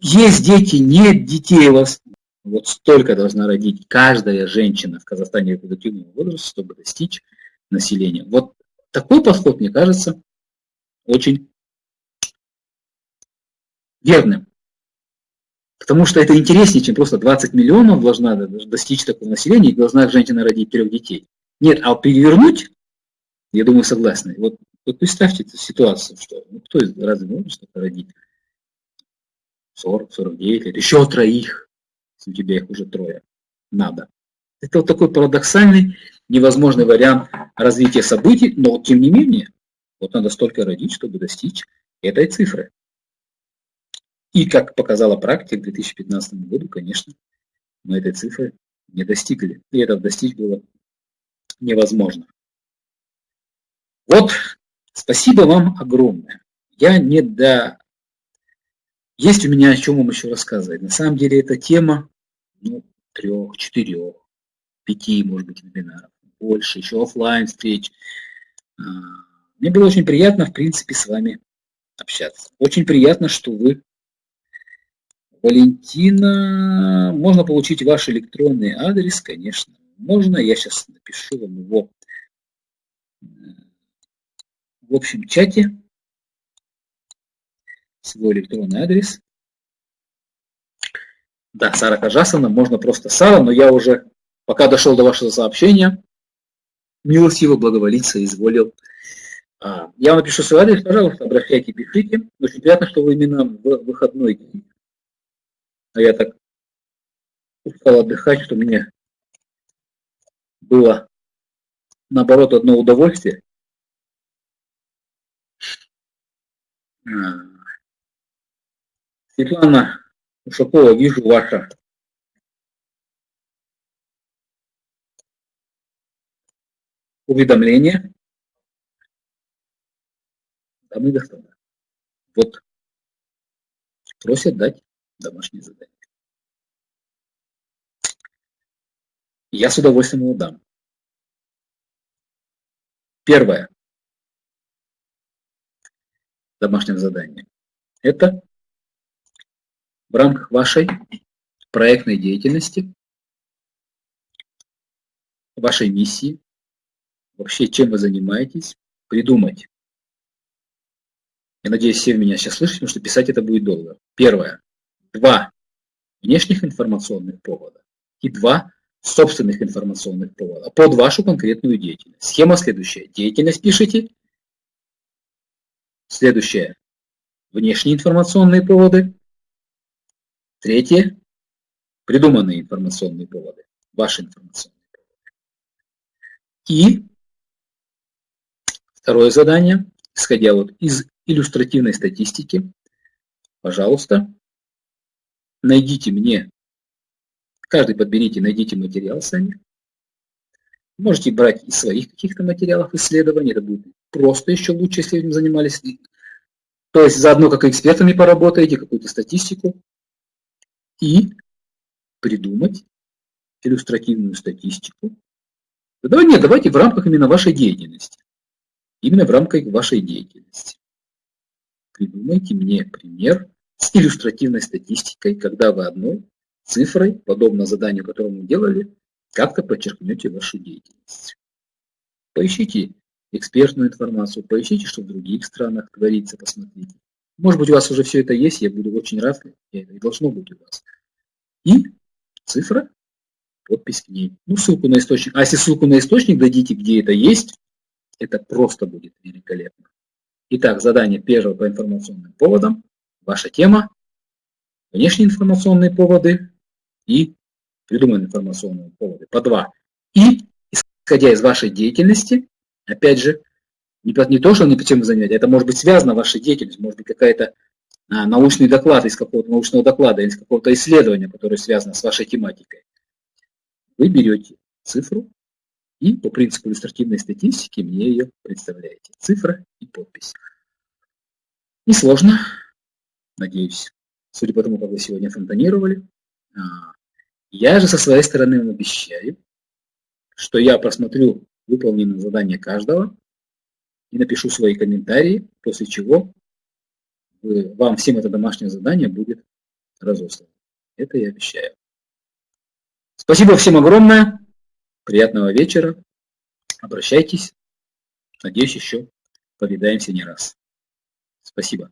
Есть дети, нет детей у вас. Вот столько должна родить каждая женщина в Казахстане репродуктивного возраста, чтобы достичь населения. Вот такой подход, мне кажется, очень верным. Потому что это интереснее, чем просто 20 миллионов должна достичь такого населения и должна женщина родить трех детей. Нет, а перевернуть, я думаю, согласны. Вот, вот представьте эту ситуацию, что ну, кто из разве может что-то родить? 40, 49 лет, еще троих, если у тебя их уже трое. Надо. Это вот такой парадоксальный, невозможный вариант развития событий, но тем не менее, вот надо столько родить, чтобы достичь этой цифры. И, как показала практика, к 2015 году, конечно, мы этой цифры не достигли. И это достичь было невозможно. Вот, спасибо вам огромное. Я не до... Есть у меня о чем вам еще рассказывать. На самом деле эта тема ну, трех, четырех, пяти, может быть, вебинаров, больше, еще офлайн встреч. А, мне было очень приятно, в принципе, с вами общаться. Очень приятно, что вы Валентина, можно получить ваш электронный адрес, конечно, можно. Я сейчас напишу вам его э, в общем чате, свой электронный адрес. Да, Сара Кажасовна, можно просто Сара, но я уже, пока дошел до вашего сообщения, милостиво благоволиться изволил. А, я вам напишу свой адрес, пожалуйста, обращайтесь, пишите. Очень приятно, что вы именно в выходной день. А я так устал отдыхать, что мне было, наоборот, одно удовольствие. Светлана Ушакова, вижу ваше уведомление. Дамы и господа, вот просят дать домашнее задание. Я с удовольствием его дам. Первое домашнее задание – это в рамках вашей проектной деятельности, вашей миссии, вообще чем вы занимаетесь, придумать. Я надеюсь, все меня сейчас слышите, потому что писать это будет долго. Первое. Два внешних информационных повода и два собственных информационных повода под вашу конкретную деятельность. Схема следующая. Деятельность пишите. Следующее. Внешние информационные поводы. Третье. Придуманные информационные поводы. Ваши информационные поводы. И второе задание, исходя вот из иллюстративной статистики, пожалуйста, найдите мне, каждый подберите, найдите материал сами. Можете брать из своих каких-то материалов исследований, это будет просто еще лучше, если этим занимались. То есть заодно как экспертами поработаете, какую-то статистику и придумать иллюстративную статистику. Да, нет, давайте в рамках именно вашей деятельности. Именно в рамках вашей деятельности. Придумайте мне пример с иллюстративной статистикой, когда вы одной цифрой, подобно заданию, которое мы делали, как-то подчеркнете вашу деятельность. Поищите экспертную информацию, поищите, что в других странах творится, посмотрите. Может быть, у вас уже все это есть, я буду очень рад, и должно быть у вас. И цифра, подпись к ней. Ну, ссылку на источник. А если ссылку на источник дадите, где это есть, это просто будет великолепно. Итак, задание первое по информационным поводам. Ваша тема. Внешние информационные поводы и придуманные информационные поводы. По два. И, исходя из вашей деятельности, опять же, не, не то, что не чем занимаетесь, это может быть связано вашей деятельностью, может быть какая-то а, научный доклад из какого-то научного доклада из какого-то исследования, которое связано с вашей тематикой. Вы берете цифру и по принципу иллюстративной статистики мне ее представляете. Цифра и подпись. Несложно, надеюсь, судя по тому, как вы сегодня фонтанировали. А, я же со своей стороны вам обещаю, что я просмотрю выполненное задание каждого и напишу свои комментарии, после чего вам всем это домашнее задание будет разослано. Это я обещаю. Спасибо всем огромное. Приятного вечера. Обращайтесь. Надеюсь, еще повидаемся не раз. Спасибо.